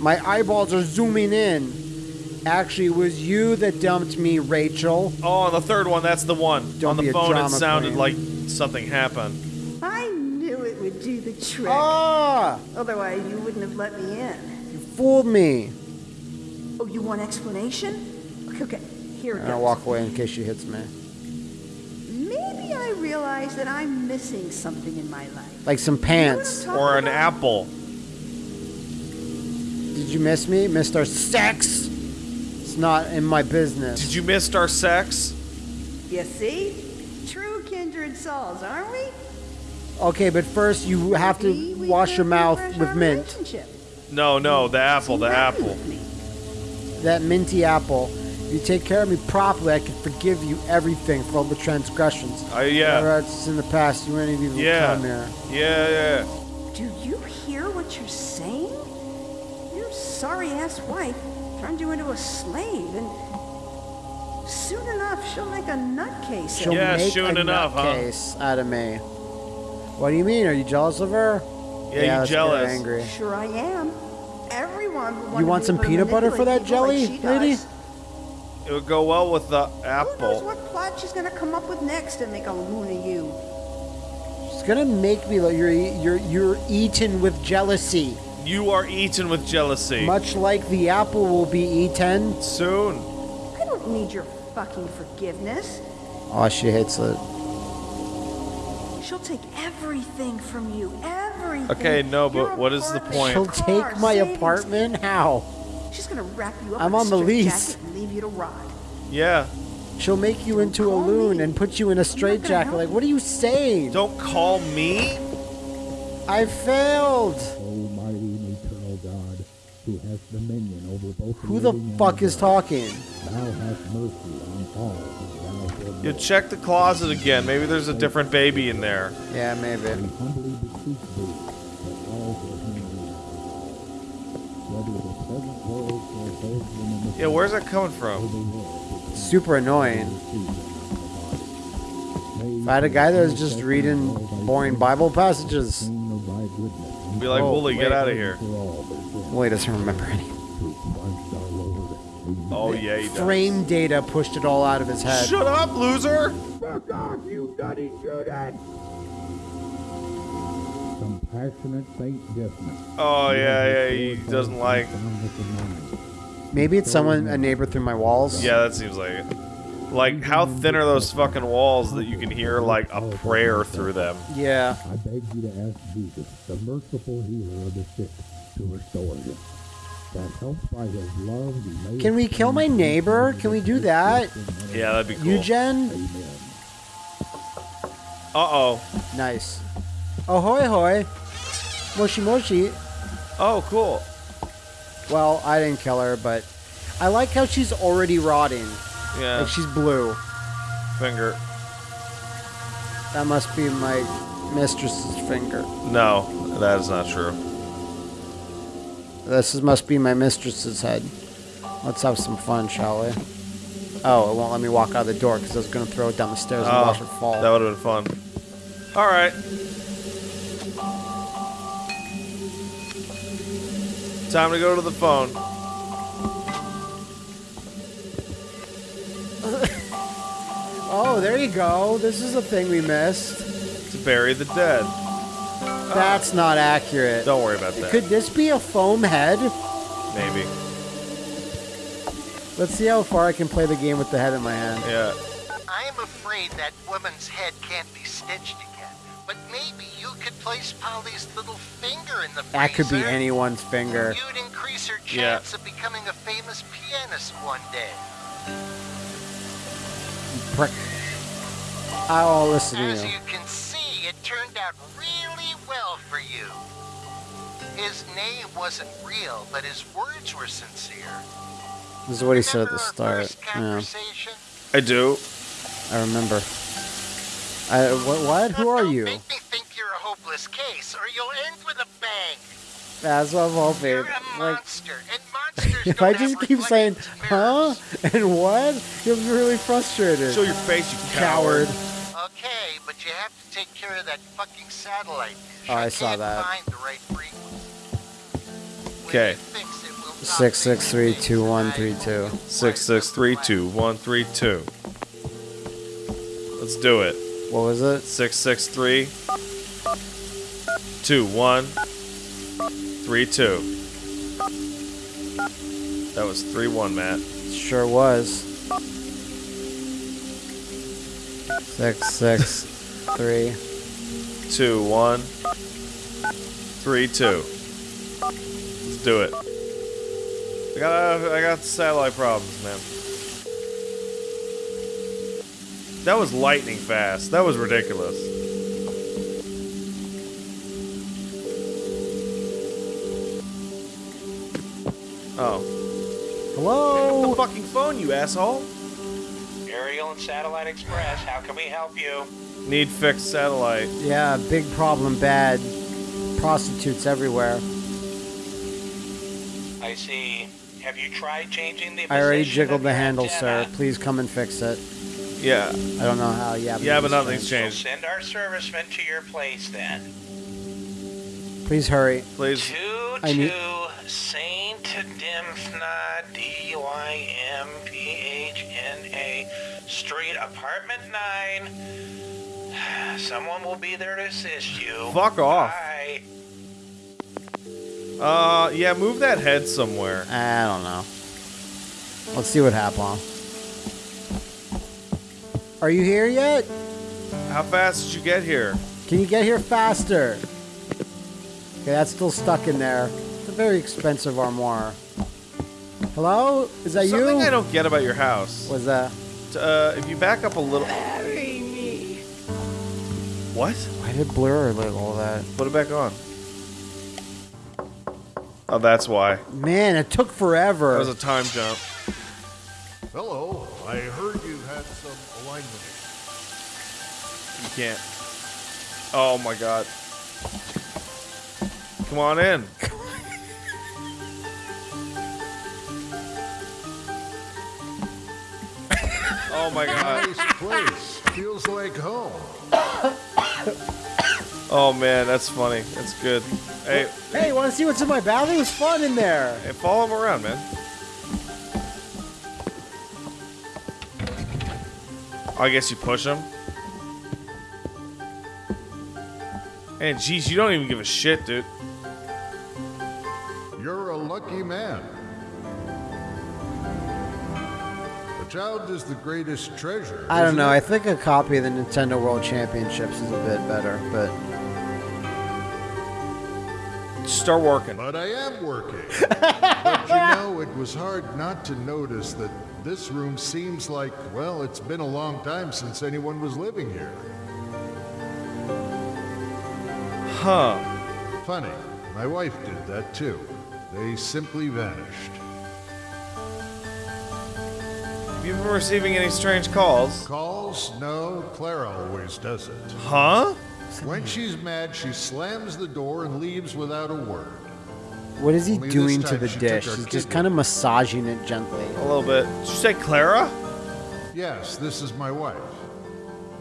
My eyeballs are zooming in. Actually, it was you that dumped me, Rachel. Oh, on the third one, that's the one. Don't on be the a phone, it sounded queen. like something happened. I knew it would do the trick. Ah! Otherwise, you wouldn't have let me in. You fooled me. Oh, you want explanation? Okay, okay. Here it And I goes. walk away in case she hits me. Maybe I realize that I'm missing something in my life. Like some pants. Or an apple. Did you miss me? Missed our sex? It's not in my business. Did you miss our sex? You see? True kindred souls, aren't we? Okay, but first you have to wash your mouth with mint. Relationship. No, no, the apple, the apple. That minty apple. If you take care of me properly, I can forgive you everything for all the transgressions. Uh, yeah. Whatever it's in the past, you wouldn't even Yeah. come here. Yeah, yeah. Do you hear what you're saying? Your sorry ass wife turned you into a slave, and soon enough she'll make a nutcase. She'll. Yeah, make soon a enough, huh? out of me. What do you mean? Are you jealous of her? Yeah, you let's jealous. angry. Sure I am. Everyone want You want some peanut butter for that people like jelly, lady? does. It would go well with the apple. Who knows what plot she's gonna come up with next to make a loon of you? She's gonna make me like you're you're you're eaten with jealousy, You are eaten with jealousy. much like the apple will be eaten. Soon. I don't need your fucking forgiveness. Oh, she hates it. She'll take everything from you. Everything. Okay, no, but what is the point? She'll take my apartment. How? She's gonna wrap you up I'm in a on the lease. straitjacket and leave you to rot. Yeah. She'll make you into a loon me. and put you in a gonna straitjacket. Like, what are you saying? Don't call me. I failed. Almighty and eternal God, who hast dominion over both Who the fuck is dead, talking? Thou hast mercy on all whom thou shalt You check the closet again. Maybe there's a different baby in there. Yeah, maybe. Yeah, where's that coming from? the world which Super annoying. If I had a guy that was just reading boring Bible passages. Be like, Oh, Wooly, get out of here. Wait, doesn't remember any. Oh, yeah, he does. Frame data pushed it all out of his head. Shut up, loser! Fuck off, you nutty Judas! Compassionate Saint Dismas. Oh, yeah, yeah, he doesn't like. Maybe it's someone, a neighbor through my walls. Yeah, that seems like it. Like, how thin are those fucking walls that you can hear, like, a prayer through them? Yeah. I beg you to ask Jesus, the merciful healer of the sick, to restore him. That helped by his love he may Can we kill my neighbor? Can we do that? Yeah, that'd be cool. Eugen? Uh-oh. Nice. Ahoy hoy. Moshi moshi. Oh, cool. Well, I didn't kill her, but I like how she's already rotting. Yeah. Like she's blue. Finger. That must be my mistress's finger. No, that is not true. This is, must be my mistress's head. Let's have some fun, shall we? Oh, it won't let me walk out the door because I was going to throw it down the stairs and Oh, watch it fall. That would have been fun. All right. Time to go to the phone. [laughs] Oh, there you go. This is a thing we missed. To bury the dead. That's oh. not accurate. Don't worry about that. Could this be a foam head? Maybe. Let's see how far I can play the game with the head in my hand. Yeah. I am afraid that woman's head can't be stitched again, but maybe you could place Polly's little finger in the freezer. That could be anyone's finger. You'd increase her Yeah. chance of becoming a famous pianist one day. Prick. I'll listen to you. As you. you can see, it turned out really well for you. His name wasn't real, but his words were sincere. This is what he said at the start. Yeah, I do. I remember. I, what, what? Who are you? Make me think you're a hopeless case, or you'll end with a bang. That's what I'm hoping. You're a Like, and monsters [laughs] if I just keep saying, huh? [laughs] And what? You'll be really frustrated. Show your face, you coward. Okay, but you have to take care of that fucking satellite. Oh, I saw can't that. Find the right frequency. Okay. Six six three two one three two. Six six three two one three two. Let's do it. What was it? Six six three two, one, three, two. That was three, one, Matt. Sure was. Six, six, [laughs] three. Two, one, three, two. Let's do it. I got, I got satellite problems, man. That was lightning fast. That was ridiculous. Oh. Hello? the fucking phone, you asshole. Aerial and Satellite Express, how can we help you? Need fixed satellite. Yeah, big problem, bad. Prostitutes everywhere. I see. Have you tried changing the I already jiggled of the your handle, sir. Please come and fix it. Yeah. I don't know how. Yeah, Yeah, but it's nothing's fine. We'll changed. send our servicemen to your place then. Please hurry. Please. Two I need- two Saint Dymphna D Y M P H N A Street, Apartment Nine. [sighs] Someone will be there to assist you. Fuck off. Bye. Uh, yeah, move that head somewhere. I don't know. Let's see what happens. Are you here yet? How fast did you get here? Can you get here faster? Okay, that's still stuck in there. It's a very expensive armoire. Hello? Is that Something you? I don't get about your house. Was that? Uh, if you back up a little. What? Why did it blur like all that? Put it back on. Oh, that's why. Man, it took forever. That was a time jump. Hello, I heard can't. Oh my god. Come on in. oh my god. Nice place. Feels like home. Oh man, that's funny. That's good. Hey, Hey, want to see what's in my bathroom? It was fun in there. hey, follow him around, man. I guess you push him. And geez, you don't even give a shit, dude. You're a lucky man. A child is the greatest treasure. I don't isn't know. it? I think a copy of the Nintendo World Championships is a bit better, but Start working. But I am working. [laughs] but you know, it was hard not to notice that this room seems like, well, it's been a long time since anyone was living here. Huh. Funny, my wife did that too. They simply vanished. Have you been receiving any strange calls? Calls? No, Clara always does it. Huh? When she's mad, she slams the door and leaves without a word. what is he Only doing to the she dish? He's just kind of massaging it gently. A little bit. Did you say Clara? Yes, this is my wife.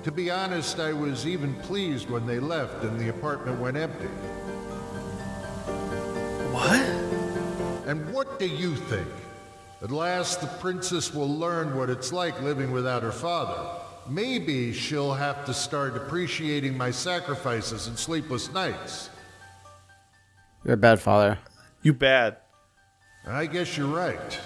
To be honest, I was even pleased when they left and the apartment went empty. What? And what do you think? At last, the princess will learn what it's like living without her father. Maybe she'll have to start appreciating my sacrifices and sleepless nights. You're a bad father. You bad. I guess you're right.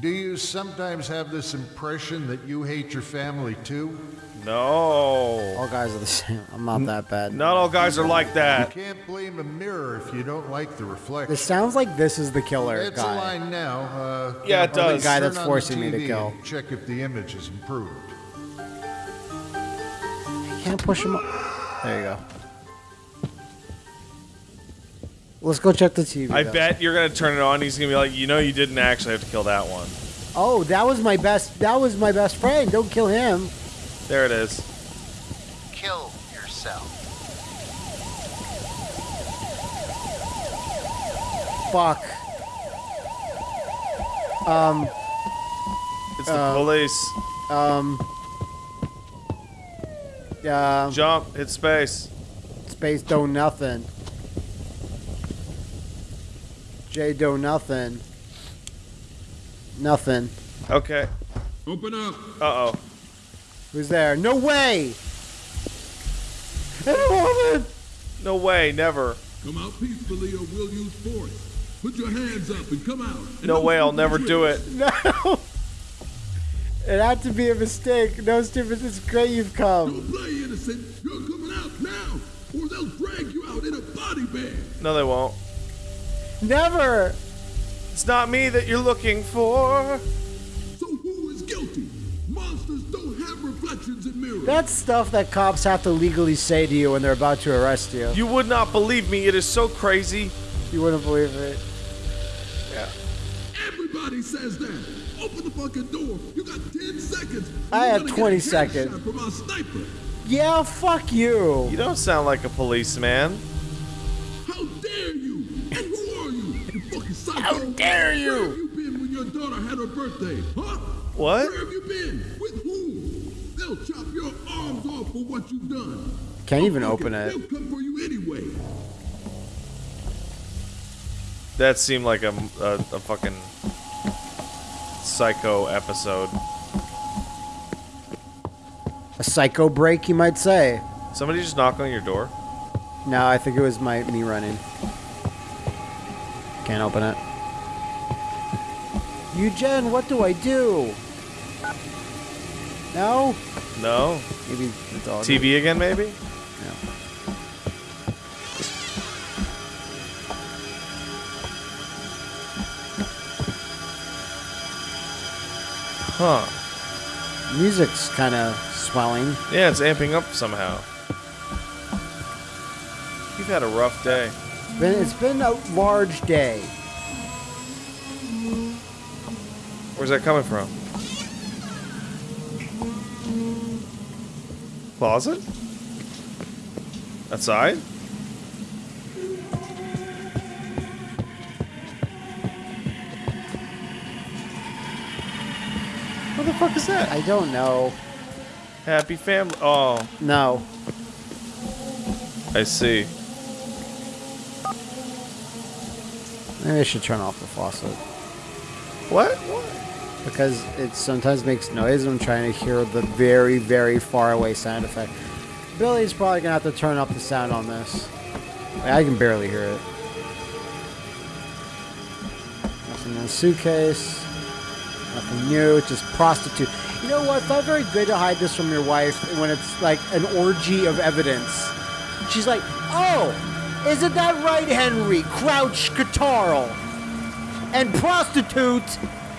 Do you sometimes have this impression that you hate your family too? No. All guys are the same. I'm not that bad. Not all guys are like that. You can't blame a mirror if you don't like the reflection. It sounds like this is the killer It's a line now. Uh, Yeah, it does. The guy that's on forcing me to kill. Check if the image is improved. Can't push him up. There you go. Let's go check the TV. I though. bet you're gonna turn it on. He's gonna be like, you know, you didn't actually have to kill that one. Oh, that was my best. That was my best friend. Don't kill him. There it is. Kill yourself. Fuck. Um. It's the Uh, police. Um. Yeah. Jump. Hit space. Space do nothing. J do nothing. Nothing. Okay. Open up. Uh oh. Who's there? No way! [laughs] Hey, woman! No way, never. Come out peacefully or we'll use force. Put your hands up and come out. And No way, I'll never do it. [laughs] No. It had to be a mistake. No stupid. It's great you've come. Don't play innocent. You're coming out now, or they'll drag you out in a body bag. No, they won't. Never. It's not me that you're looking for. So who is guilty? Monsters don't have reflections in mirrors. That's stuff that cops have to legally say to you when they're about to arrest you. You would not believe me. It is so crazy. You wouldn't believe it. Yeah. Everybody says that. Open the fucking door. You got 10 seconds. I You're had gonna get 20 a seconds. headshot From our sniper. Yeah, fuck you. You don't sound like a policeman. How dare you? Psycho. How dare you? Where have you been when your daughter had her birthday? Huh? What? Where have you been? With whom? They'll chop your arms off for what you've done. Can't even open it. They'll come for you anyway. That seemed like a, a, a fucking psycho episode. A psycho break, you might say. Somebody just knock on your door. No, I think it was my me running. Can't open it. [laughs] Eugen, what do I do? No? No. Maybe the dog. TV again, maybe? Yeah. Huh. Music's kind of swelling. Yeah, it's amping up somehow. You've had a rough day. It's been, it's been a large day. Where's that coming from? Closet? Outside? What the fuck is that? I don't know. Happy family. Oh, No. I see. Maybe I should turn off the faucet. What? Because it sometimes makes noise and I'm trying to hear the very, very far away sound effect. Billy's probably gonna have to turn up the sound on this. I can barely hear it. Nothing in the suitcase. Nothing new. Just prostitute. You know what? It's not very good to hide this from your wife when it's like an orgy of evidence. She's like, oh, isn't that right, Henry? Crouch Catarl. And prostitute.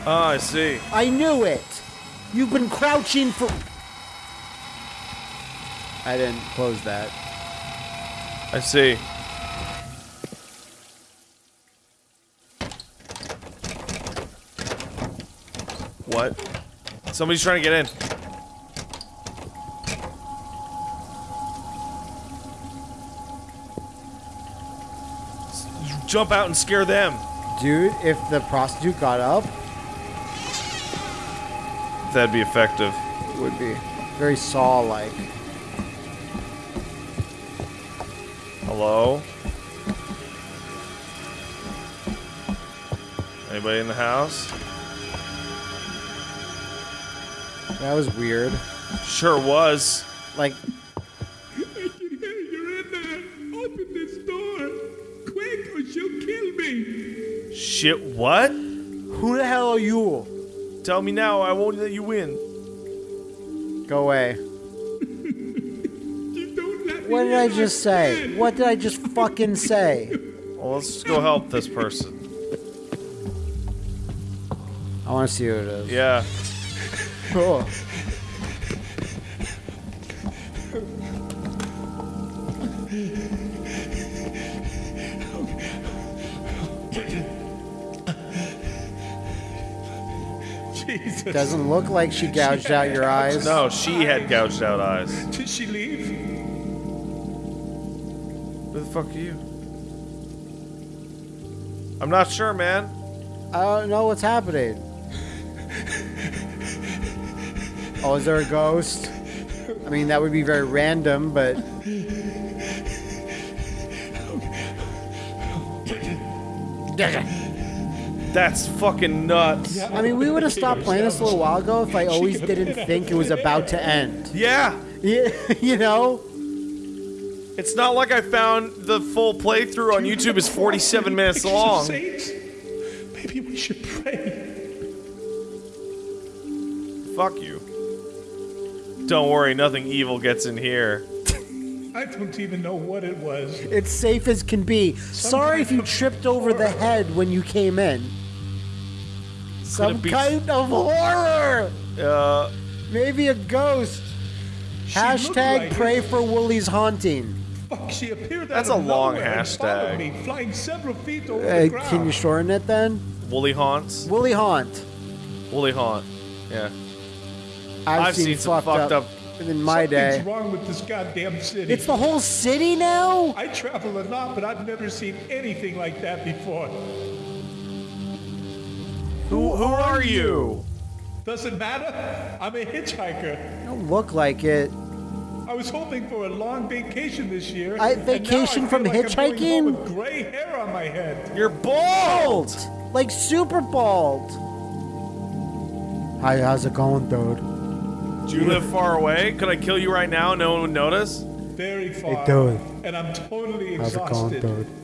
Oh, ah, I see. I knew it. You've been crouching for. I didn't close that. I see. What? Somebody's trying to get in. Jump out and scare them. Dude, if the prostitute got up, That'd be effective. it would be very saw like. Hello? Anybody in the house? That was weird. Sure was. Like, Shit, what? who the hell are you? Tell me now, I won't let you in. Go away. You don't let What did I just say? What did I just fucking say? Well, let's just go help this person. I want to see who it is. Yeah. Oh. Doesn't look like she gouged out your eyes. No, she had gouged out eyes. Did she leave? Who the fuck are you? I'm not sure, man. I don't know what's happening. Oh, is there a ghost? I mean, that would be very random, but That's fucking nuts. I mean, we would have stopped [laughs] playing this a little while ago if I always didn't think it was about to end. Yeah. Yeah, [laughs] you know. It's not like I found the full playthrough on YouTube is 47 minutes [laughs] long. Maybe we should pray. Fuck you. Don't worry, nothing evil gets in here. I don't even know what it was. It's safe as can be. Sorry if you tripped over the head when you came in. Some be- kind of horror. Uh, Maybe a ghost. She Hashtag like pray it. for Woolly's haunting. Fuck, she appeared That's out a of long nowhere and followed hashtag. me, flying several feet over Uh, the ground. can you shorten it then? Woolly Haunts. Woolly haunt. Woolly Haunt. Yeah. I've, I've seen, seen some fucked, fucked up, up- in my Something's day. wrong with this goddamn city. It's the whole city now. I travel a lot, but I've never seen anything like that before. Who who are you? Doesn't matter. I'm a hitchhiker. Don't look like it. I was hoping for a long vacation this year. I- and I vacation from like I'm hitchhiking? with gray hair on my head. You're bald. Bald, like super bald. Hi, how's it going, dude? Do you live far away? Could I kill you right now? No one would notice. Very far. dude. And I'm totally exhausted. How's it going, dude?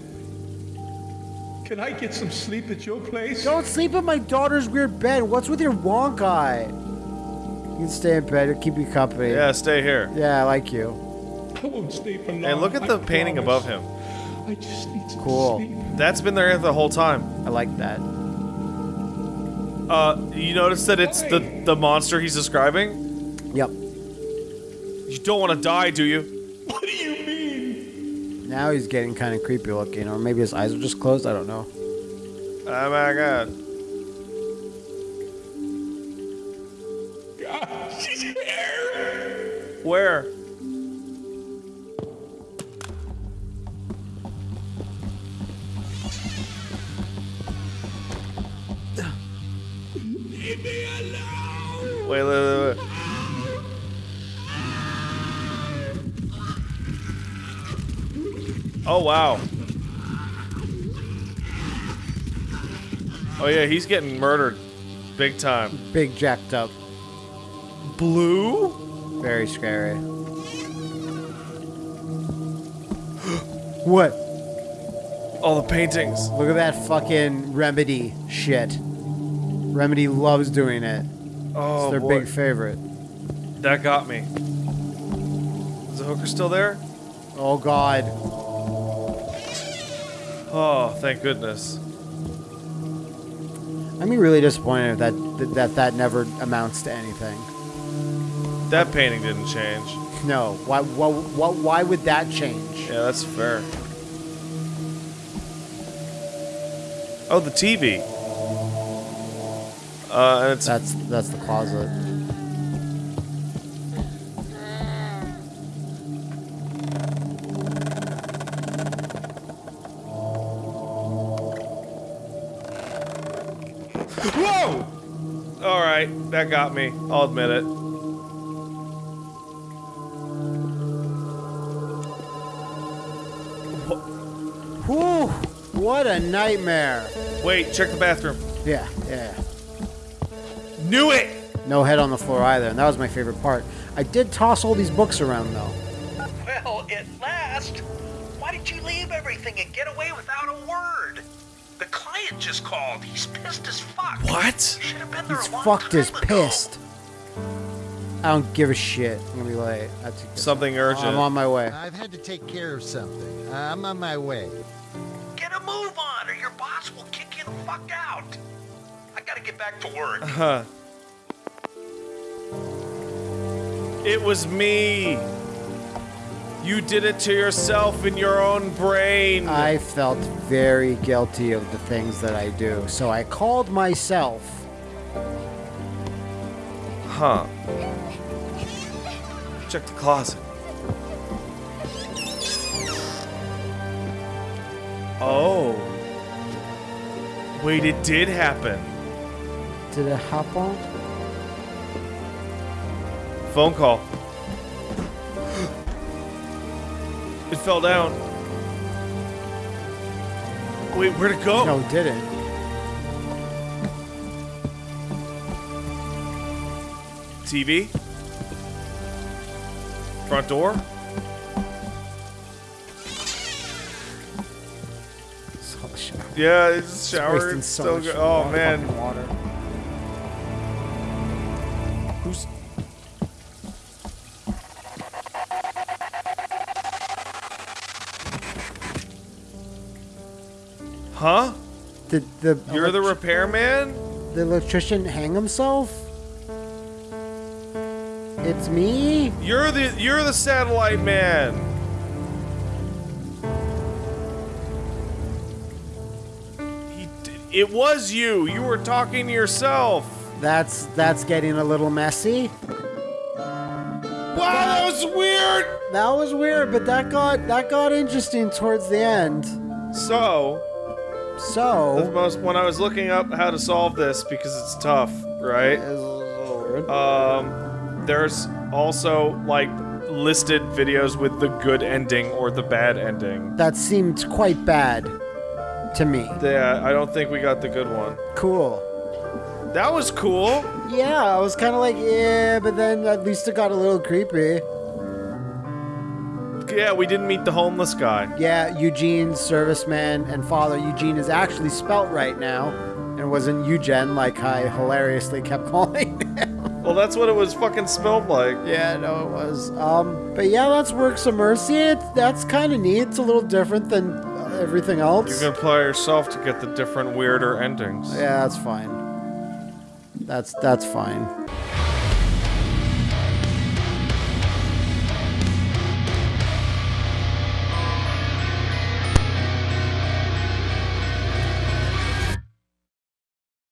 Can I get some sleep at your place? Don't sleep in my daughter's weird bed. What's with your wonk eye? You can stay in bed. It'll keep you company. Yeah, stay here. Yeah, I like you. I won't stay for long. Hey, look at I the painting promise. above him. I just need some Cool. sleep. That's been there the whole time. I like that. Uh, you notice that it's the the monster he's describing? Yep. You don't want to die, do you? What do you mean? Now he's getting kind of creepy looking, or maybe his eyes are just closed. I don't know. Oh my god. God, she's here. Where? Leave me alone. Wait, wait, wait, wait. Oh wow. Oh yeah, he's getting murdered, big time. Big jacked up. Blue? Very scary. what? All the paintings. Look at that fucking remedy shit. Remedy loves doing it. Oh it's their boy. big favorite. That got me. Is the hooker still there? Oh god. Oh, thank goodness. Be really disappointed that that that, that never amounts to anything. That painting didn't change. No. Why why why, why would that change? Yeah, that's fair. Oh, the TV. Uh, it's That's that's the closet. That got me. I'll admit it. Whew, what a nightmare. Wait, check the bathroom. Yeah, yeah. Knew it. No head on the floor either, and that was my favorite part. I did toss all these books around though. Well, at last. Why did you leave everything and get away without a word? The client just called. He's pissed as fuck. What? Should have been there He's a long fucked time as ago. pissed. I don't give a shit. I'm gonna be late. That's Something urgent. I'm on my way. I've had to take care of something. I'm on my way. Get a move on, or your boss will kick you the fuck out. I gotta get back to work. Uh huh. It was me. You did it to yourself in your own brain. I felt very guilty of the things that I do, so I called myself. Huh. Check the closet. Oh. Wait, it did happen. Did it happen? Phone call. It fell down. Wait, where'd it go? No, it didn't. TV? Front door? Yeah, it's shower. It's still so good. Oh, man. Water. The You're the repairman? the electrician hang himself? It's me. You're the you're the satellite man. He it was you. You were talking to yourself. That's that's getting a little messy. Wow, that was weird. That was weird, but that got that got interesting towards the end. So, So, most when I was looking up how to solve this because it's tough, right? Um, there's also like listed videos with the good ending or the bad ending. that seemed quite bad to me. Yeah, I don't think we got the good one. Cool. That was cool. Yeah, I was kind of like, yeah, but then at least it got a little creepy. Yeah, we didn't meet the homeless guy. Yeah, Eugene's serviceman, and father. Eugene is actually spelt right now, and wasn't Eugen like I hilariously kept [laughs] calling him. Well, that's what it was fucking smelled like. yeah, no, it was. Um, but yeah, that's Works of Mercy. It, that's kind of neat. It's a little different than uh, everything else. You can apply yourself to get the different weirder endings. Yeah, that's fine. That's that's fine.